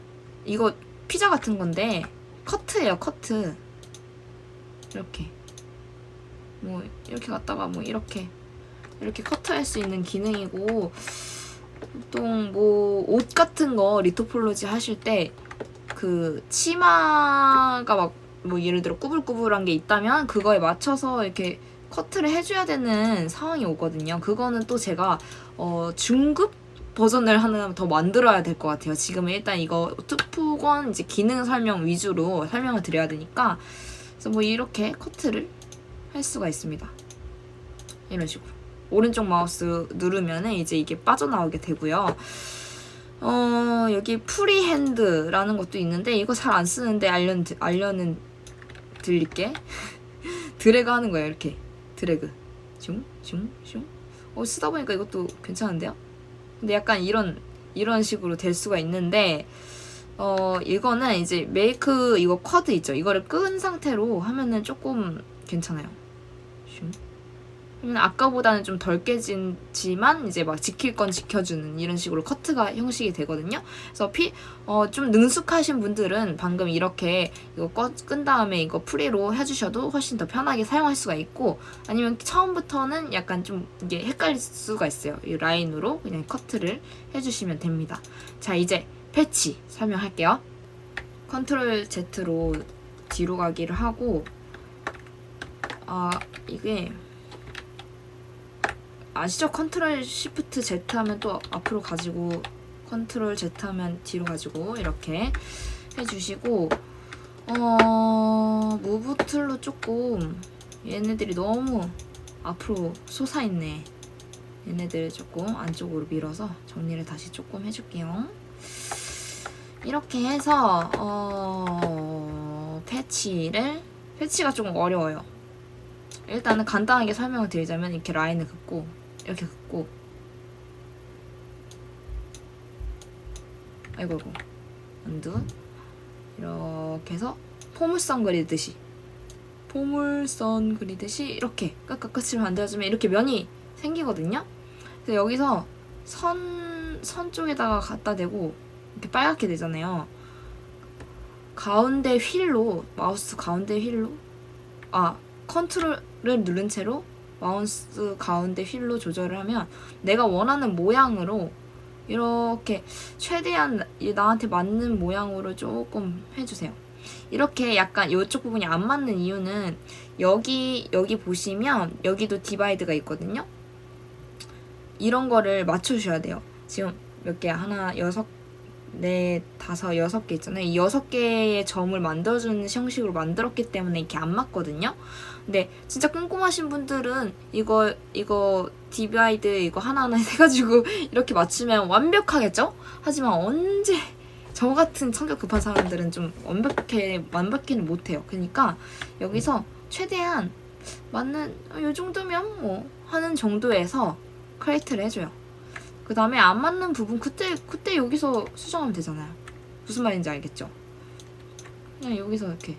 Speaker 1: 이거 피자 같은 건데 커트예요, 커트. 이렇게. 뭐 이렇게 갔다가 뭐 이렇게 이렇게 커트할 수 있는 기능이고 보통 뭐 옷 같은 거 리토폴로지 하실 때 그 치마가 막 뭐 예를 들어 꾸불꾸불한 게 있다면 그거에 맞춰서 이렇게 커트를 해줘야 되는 상황이 오거든요. 그거는 또 제가 어, 중급 버전을 하나 더 만들어야 될 것 같아요. 지금은 일단 이거 투프건 이제 기능 설명 위주로 설명을 드려야 되니까 그래서 뭐 이렇게 커트를 할 수가 있습니다. 이런 식으로 오른쪽 마우스 누르면 이제 이게 빠져나오게 되고요. 어 여기 freehand라는 것도 있는데 이거 잘 안 쓰는데 알려, 알려는 드릴게 드래그 하는 거예요 이렇게 드래그 슝슝슝 어 쓰다 보니까 이것도 괜찮은데요? 근데 약간 이런 이런 식으로 될 수가 있는데 어 이거는 이제 make 이거 quad 있죠? 이거를 끈 상태로 하면은 조금 괜찮아요. 슝 아까보다는 좀 덜 깨지지만 이제 막 지킬 건 지켜주는 이런 식으로 커트가 형식이 되거든요. 그래서 피, 어, 좀 능숙하신 분들은 방금 이렇게 이거 꺼, 끈 다음에 이거 free로 해주셔도 훨씬 더 편하게 사용할 수가 있고 아니면 처음부터는 약간 좀 이게 헷갈릴 수가 있어요. 이 라인으로 그냥 커트를 해주시면 됩니다. 자 이제 패치 설명할게요. 컨트롤 Z로 뒤로 가기를 하고 아 이게 아시죠? 컨트롤 시프트 Z 하면 또 앞으로 가지고 컨트롤 Z 하면 뒤로 가지고 이렇게 해주시고 어... move tool로 조금 얘네들이 너무 앞으로 솟아있네. 얘네들 조금 안쪽으로 밀어서 정리를 다시 조금 해줄게요. 이렇게 해서 어... 패치를 패치가 조금 어려워요. 일단은 간단하게 설명을 드리자면 이렇게 라인을 긋고 이렇게 긋고. 아이고 아이고. 안두. 이렇게 해서 포물선 그리듯이. 포물선 그리듯이 이렇게 끝끝 끝을 만들어주면 이렇게 면이 생기거든요. 그래서 여기서 선, 선 쪽에다가 갖다 대고 이렇게 빨갛게 되잖아요. 가운데 휠로 마우스 가운데 휠로 아 컨트롤을 누른 채로 마우스 가운데 휠로 조절을 하면 내가 원하는 모양으로 이렇게 최대한 나한테 맞는 모양으로 조금 해주세요. 이렇게 약간 이쪽 부분이 안 맞는 이유는 여기 여기 보시면 여기도 divide가 있거든요. 이런 거를 맞춰주셔야 돼요. 지금 몇 개? 하나, 여섯, 네, 다섯, 여섯 개 있잖아요. 이 여섯 개의 점을 만들어주는 형식으로 만들었기 때문에 이렇게 안 맞거든요. 근데 진짜 꼼꼼하신 분들은 이거 이거 divide 이거 하나하나 해가지고 이렇게 맞추면 완벽하겠죠? 하지만 언제 저 같은 성격 급한 사람들은 좀 완벽해 완벽히는 못해요. 그러니까 여기서 최대한 맞는 이 정도면 뭐 하는 정도에서 create를 해줘요. 그 다음에 안 맞는 부분 그때 그때 여기서 수정하면 되잖아요. 무슨 말인지 알겠죠? 그냥 여기서 이렇게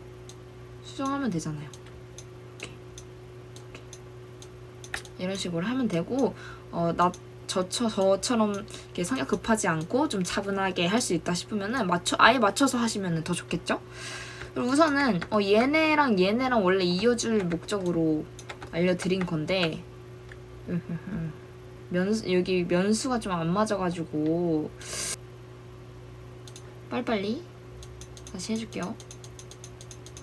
Speaker 1: 수정하면 되잖아요. 이렇게, 이렇게. 이런 식으로 하면 되고 어, 나 저처 저처럼 이렇게 성격 급하지 않고 좀 차분하게 할 수 있다 싶으면은 맞춰 아예 맞춰서 하시면 더 좋겠죠? 우선은 어, 얘네랑 얘네랑 원래 이어줄 목적으로 알려드린 건데 면 여기 면수가 좀 안 맞아가지고 빨리빨리 다시 해줄게요.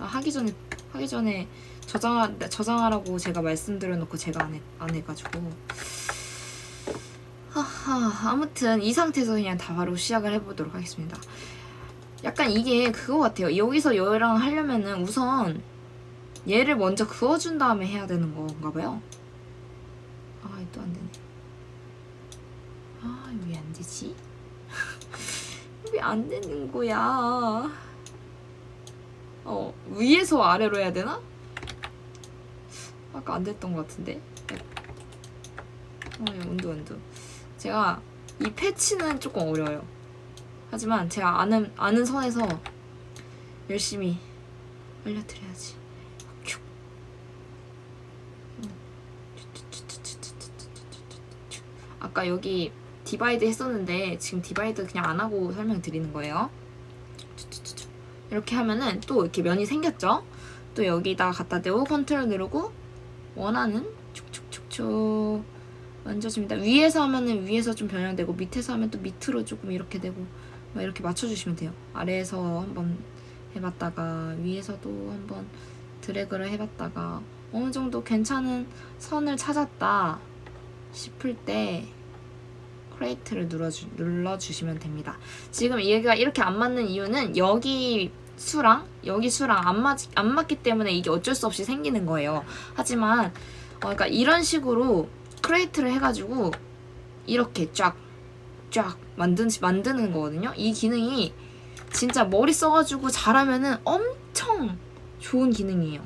Speaker 1: 아, 하기 전에 하기 전에 저장 저장하라고 제가 말씀드려놓고 제가 안, 해, 안 해가지고 하하 아무튼 이 상태에서 그냥 다 바로 시작을 해보도록 하겠습니다. 약간 이게 그거 같아요. 여기서 얘랑 하려면은 우선 얘를 먼저 그어준 다음에 해야 되는 건가 봐요. 아, 또 안 되네. 아, 왜 안 되지? 왜 안 되는 거야? 어, 위에서 아래로 해야 되나? 아까 안 됐던 것 같은데. 어, 온도 온도. 제가 이 패치는 조금 어려워요. 하지만 제가 아는 아는 선에서 열심히 알려드려야지. 아까 여기 divide 했었는데 지금 divide 그냥 안 하고 설명드리는 거예요. 이렇게 하면은 또 이렇게 면이 생겼죠? 또 여기다 갖다 대고 컨트롤 누르고 원하는 축축축축 만져줍니다. 위에서 하면은 위에서 좀 변형되고 밑에서 하면 또 밑으로 조금 이렇게 되고 막 이렇게 맞춰주시면 돼요. 아래에서 한번 해봤다가 위에서도 한번 드래그를 해봤다가 어느 정도 괜찮은 선을 찾았다 싶을 때 create를 눌러주, 눌러주시면 됩니다. 지금 얘가 이렇게 안 맞는 이유는 여기 수랑 여기 수랑 안, 맞, 안 맞기 때문에 이게 어쩔 수 없이 생기는 거예요. 하지만 어, 그러니까 이런 식으로 create를 해가지고 이렇게 쫙 쫙 만든, 만드는 거거든요. 이 기능이 진짜 머리 써가지고 잘하면은 엄청 좋은 기능이에요.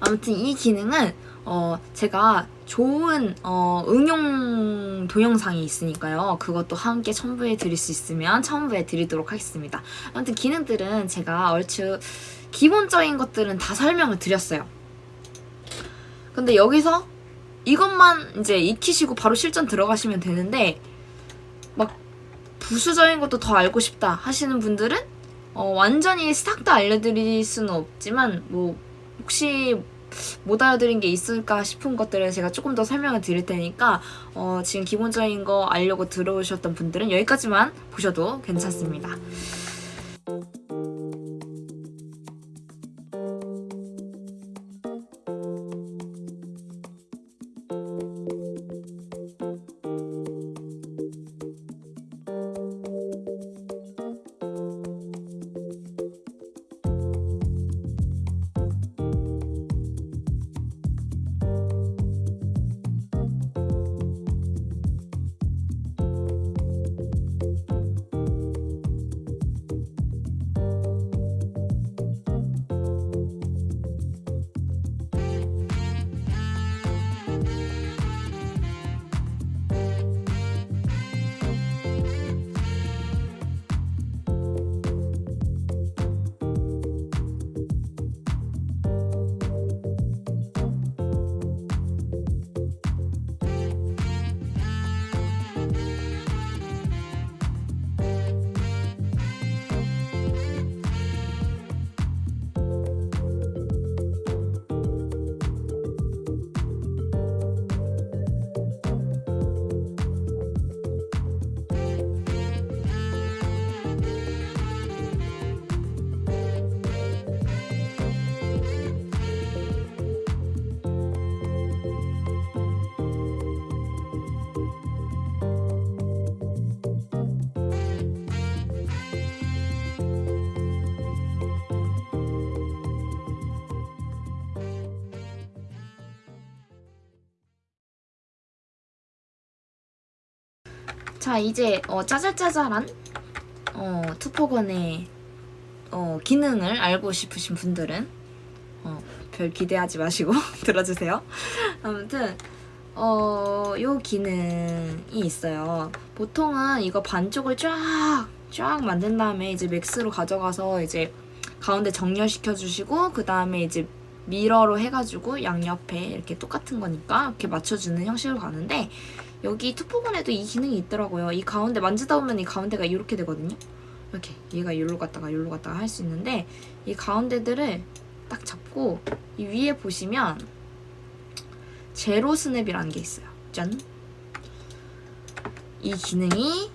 Speaker 1: 아무튼 이 기능은 어 제가 좋은 어 응용 동영상이 있으니까요. 그것도 함께 첨부해 드릴 수 있으면 첨부해 드리도록 하겠습니다. 아무튼 기능들은 제가 얼추 기본적인 것들은 다 설명을 드렸어요. 근데 여기서 이것만 이제 익히시고 바로 실전 들어가시면 되는데 막 부수적인 것도 더 알고 싶다 하시는 분들은 어, 완전히 싹 다 알려드릴 수는 없지만 뭐 혹시 못 알아들은 게 있을까 싶은 것들을 제가 조금 더 설명을 드릴 테니까 어, 지금 기본적인 거 알려고 들어오셨던 분들은 여기까지만 보셔도 괜찮습니다. 자 이제 어, 짜잘짜잘한 어, 투포건의 어, 기능을 알고 싶으신 분들은 어, 별 기대하지 마시고 들어주세요. 아무튼 어, 요 기능이 있어요. 보통은 이거 반쪽을 쫙, 쫙 만든 다음에 이제 맥스로 가져가서 이제 가운데 정렬시켜 주시고, 그 다음에 이제 미러로 해가지고 양옆에 이렇게 똑같은 거니까 이렇게 맞춰주는 형식으로 가는데, 여기 투포건에도 이 기능이 있더라고요. 이 가운데 만지다 보면 이 가운데가 이렇게 되거든요. 이렇게 얘가 여기로 갔다가 여기로 갔다가 할 수 있는데, 이 가운데들을 딱 잡고, 이 위에 보시면, 제로 스냅이라는 게 있어요. 짠. 이 기능이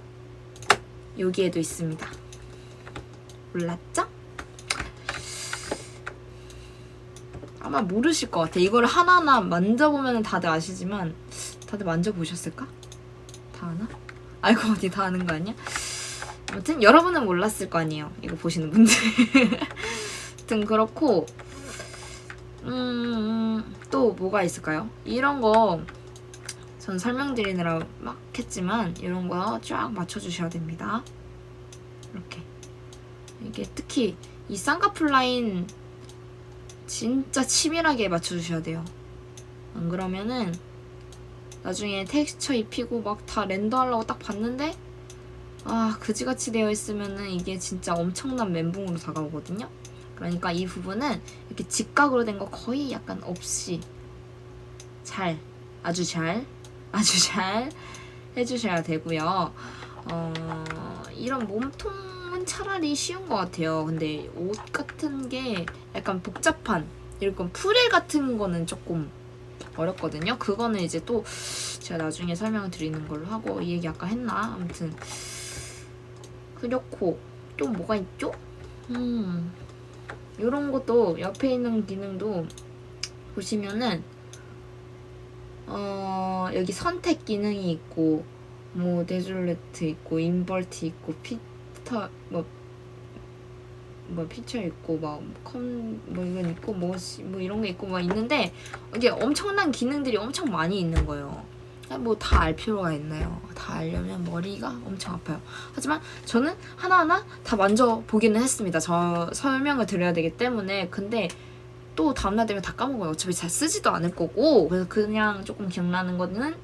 Speaker 1: 여기에도 있습니다. 몰랐죠? 아마 모르실 것 같아. 이걸 하나하나 만져보면 다들 아시지만 다들 만져보셨을까? 다 아나? 알고 보니 다 아는 거 아니야? 아무튼 여러분은 몰랐을 거 아니에요. 이거 보시는 분들. 아무튼 그렇고 음, 또 뭐가 있을까요? 이런 거 전 설명드리느라 막 했지만 이런 거 쫙 맞춰주셔야 됩니다. 이렇게 이게 특히 이 쌍꺼풀 라인 진짜 치밀하게 맞춰주셔야 돼요. 안 그러면은 나중에 텍스처 입히고 막 다 렌더하려고 딱 봤는데 아 그지같이 되어 있으면은 이게 진짜 엄청난 멘붕으로 다가오거든요. 그러니까 이 부분은 이렇게 직각으로 된 거 거의 약간 없이 잘 아주 잘 아주 잘 해주셔야 되고요. 어, 이런 몸통은 차라리 쉬운 것 같아요. 근데 옷 같은 게 약간 복잡한 이런 프릴 같은 거는 조금 어렵거든요. 그거는 이제 또 제가 나중에 설명을 드리는 걸로 하고 이 얘기 아까 했나? 아무튼 그렇고 또 뭐가 있죠? 음 이런 것도 옆에 있는 기능도 보시면은 어 여기 선택 기능이 있고 뭐 데줄레트 있고 인벌트 있고 피터 뭐 뭐 피처 있고 막컴뭐 이건 있고 뭐, 뭐 이런 게 있고 막 있는데 이게 엄청난 기능들이 엄청 많이 있는 거예요. 뭐 다 알 필요가 있나요? 다 알려면 머리가 엄청 아파요. 하지만 저는 하나하나 다 만져보기는 했습니다. 저 설명을 드려야 되기 때문에 근데 또 다음날 되면 다 까먹어요. 어차피 잘 쓰지도 않을 거고 그래서 그냥 조금 기억나는 거는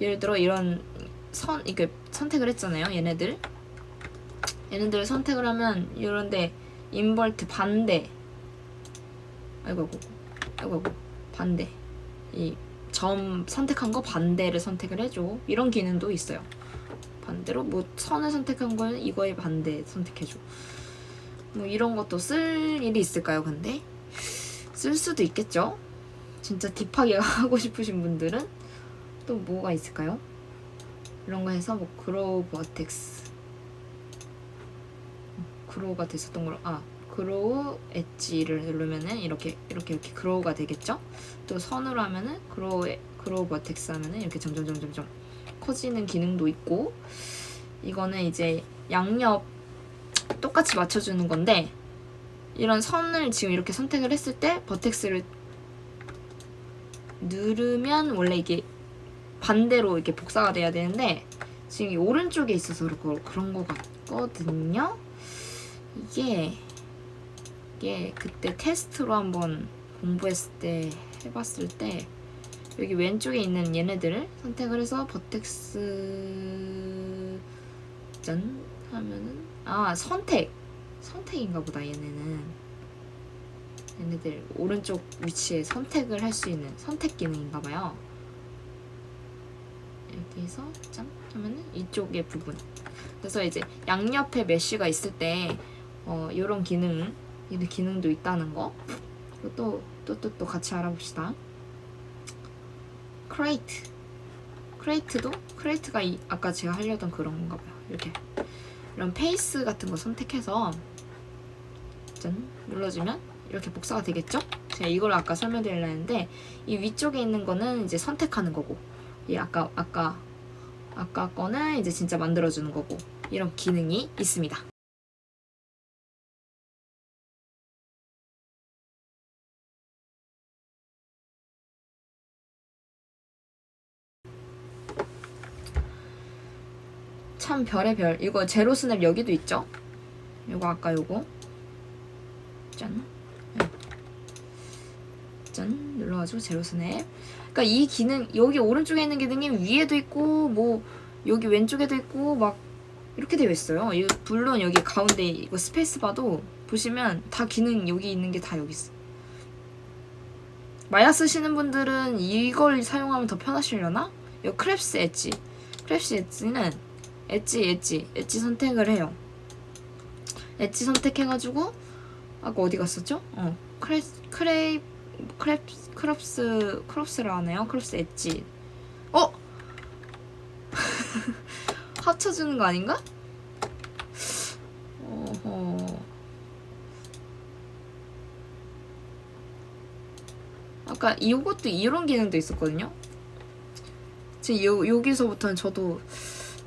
Speaker 1: 예를 들어 이런 선 이게 선택을 했잖아요. 얘네들 얘네들을 선택을 하면 이런데 인벌트 반대 아이고 아이고 아이고 아이고 반대 이 점 선택한 거 반대를 선택을 해줘 이런 기능도 있어요. 반대로 뭐 선을 선택한 거는 이거에 반대 선택해줘. 뭐 이런 것도 쓸 일이 있을까요? 근데 쓸 수도 있겠죠. 진짜 딥하게 하고 싶으신 분들은 또 뭐가 있을까요? 이런 거 해서 뭐 grow vertex grow가 됐었던 걸로 아 grow edge를 누르면은 이렇게 이렇게 이렇게 grow가 되겠죠? 또 선으로 하면은 grow grow vertex 하면은 이렇게 점점 점점 점 커지는 기능도 있고 이거는 이제 양옆 똑같이 맞춰주는 건데 이런 선을 지금 이렇게 선택을 했을 때 vertex를 누르면 원래 이게 반대로 이렇게 복사가 돼야 되는데 지금 이 오른쪽에 있어서 그런 거 같거든요. 이게 이게 그때 테스트로 한번 공부했을 때 해봤을 때 여기 왼쪽에 있는 얘네들을 선택을 해서 버텍스 짠 하면은 아 선택! 선택인가 보다 얘네는. 얘네들 오른쪽 위치에 선택을 할 수 있는 선택 기능인가 봐요. 여기서 짠! 하면은 이쪽의 부분. 그래서 이제 양옆에 mesh가 있을 때 어, 이런 기능 이런 기능도 있다는 거. 그리고 또또 또 또 같이 알아봅시다. create create도 create가 이, 아까 제가 하려던 그런 건가 봐요. 이렇게. 이런 face 같은 거 선택해서 짠 눌러주면 이렇게 복사가 되겠죠? 제가 이걸 아까 설명드리려 했는데 이 위쪽에 있는 거는 이제 선택하는 거고 이 아까 아까 아까 거는 이제 진짜 만들어주는 거고 이런 기능이 있습니다. 참 별의 별 이거 zero snap 여기도 있죠? 요거 아까 요거 짠. 네. 짠 눌러가지고 zero snap 그러니까 이 기능 여기 오른쪽에 있는 기능이 위에도 있고 뭐 여기 왼쪽에도 있고 막 이렇게 되어 있어요 이 물론 여기 가운데 이거 스페이스 바도 보시면 다 기능 여기 있는 게 다 여기 있어 마야 쓰시는 분들은 이걸 사용하면 더 편하시려나? 이 크랩스 엣지 크랩스 엣지는 엣지 엣지 엣지 선택을 해요 엣지 선택해가지고 아까 어디 갔었죠? 어 콜 콜 콜랩 collapse collapse를 하네요 collapse edge 어? 합쳐주는 거 아닌가? 어허 아까 이것도 이런 기능도 있었거든요 지금 요, 여기서부터는 저도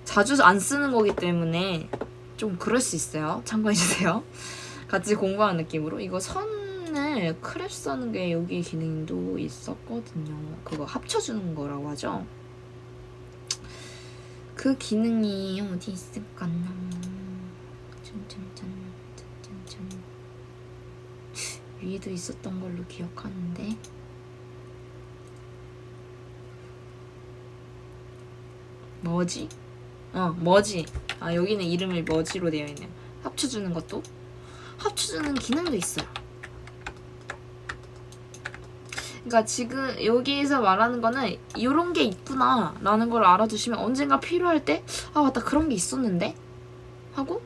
Speaker 1: 자주 안 쓰는 거기 때문에 좀 그럴 수 있어요. 참고해주세요. 같이 공부하는 느낌으로. 이거 선을 크랩 써는 게 여기 기능도 있었거든요. 그거 합쳐주는 거라고 하죠? 그 기능이 어디 있을까나. 위에도 있었던 걸로 기억하는데. 뭐지? 어 뭐지. 아 여기는 이름을 머지로 되어 있네요. 합쳐주는 것도? 합쳐주는 기능도 있어요. 그러니까 지금 여기에서 말하는 거는 이런 게 있구나 라는 걸 알아두시면 언젠가 필요할 때 아 맞다 그런 게 있었는데? 하고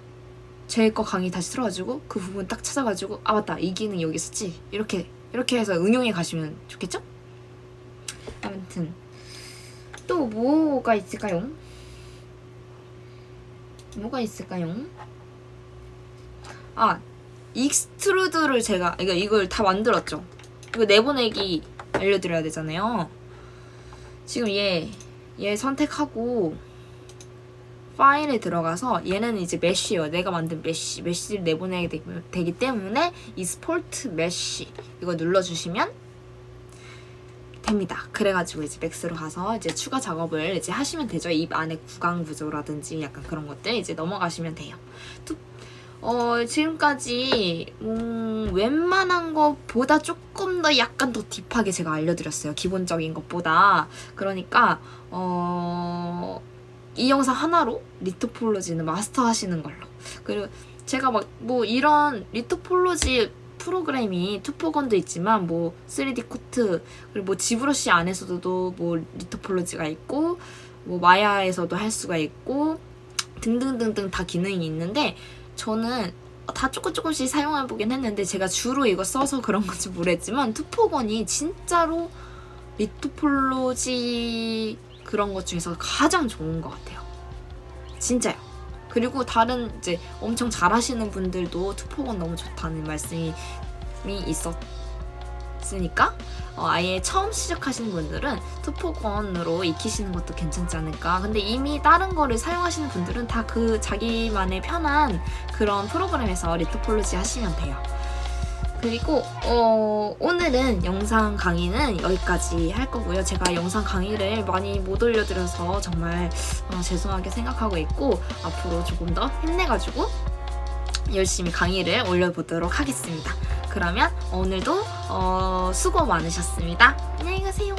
Speaker 1: 제 거 강의 다시 틀어가지고 그 부분 딱 찾아가지고 아 맞다 이 기능 여기 있었지? 이렇게 이렇게 해서 응용해 가시면 좋겠죠? 아무튼 또 뭐가 있을까요? 뭐가 있을까요? 아 extrude를 제가 이거 이걸 다 만들었죠. 이거 내보내기 알려드려야 되잖아요. 지금 얘, 얘 선택하고 파일에 들어가서 얘는 이제 mesh예요. 내가 만든 mesh, mesh를 내보내게 되기 때문에 export mesh 이거 눌러주시면 됩니다. 그래가지고 이제 맥스로 가서 이제 추가 작업을 이제 하시면 되죠. 입 안에 구강 구조라든지 약간 그런 것들 이제 넘어가시면 돼요. 투, 어, 지금까지 음, 웬만한 것보다 조금 더 약간 더 deep하게 제가 알려드렸어요. 기본적인 것보다. 그러니까 어, 이 영상 하나로 리토폴로지는 마스터 하시는 걸로. 그리고 제가 막 뭐 이런 리토폴로지 프로그램이 투포건도 있지만 뭐 3D 코트 그리고 뭐 지브러시 안에서도 뭐 리토폴로지가 있고 뭐 마야에서도 할 수가 있고 등등등등 다 기능이 있는데 저는 다 조금 조금씩 사용해보긴 했는데 제가 주로 이거 써서 그런 건지 모르겠지만 투포건이 진짜로 리토폴로지 그런 것 중에서 가장 좋은 것 같아요. 진짜요. 그리고 다른 이제 엄청 잘하시는 분들도 투포건 너무 좋다는 말씀이 있었으니까 어, 아예 처음 시작하시는 분들은 투포건으로 익히시는 것도 괜찮지 않을까. 근데 이미 다른 거를 사용하시는 분들은 다 그 자기만의 편한 그런 프로그램에서 리토폴로지 하시면 돼요 그리고 어, 오늘은 영상 강의는 여기까지 할 거고요. 제가 영상 강의를 많이 못 올려드려서 정말 어, 죄송하게 생각하고 있고 앞으로 조금 더 힘내가지고 열심히 강의를 올려보도록 하겠습니다. 그러면 오늘도 어, 수고 많으셨습니다. 안녕히 가세요.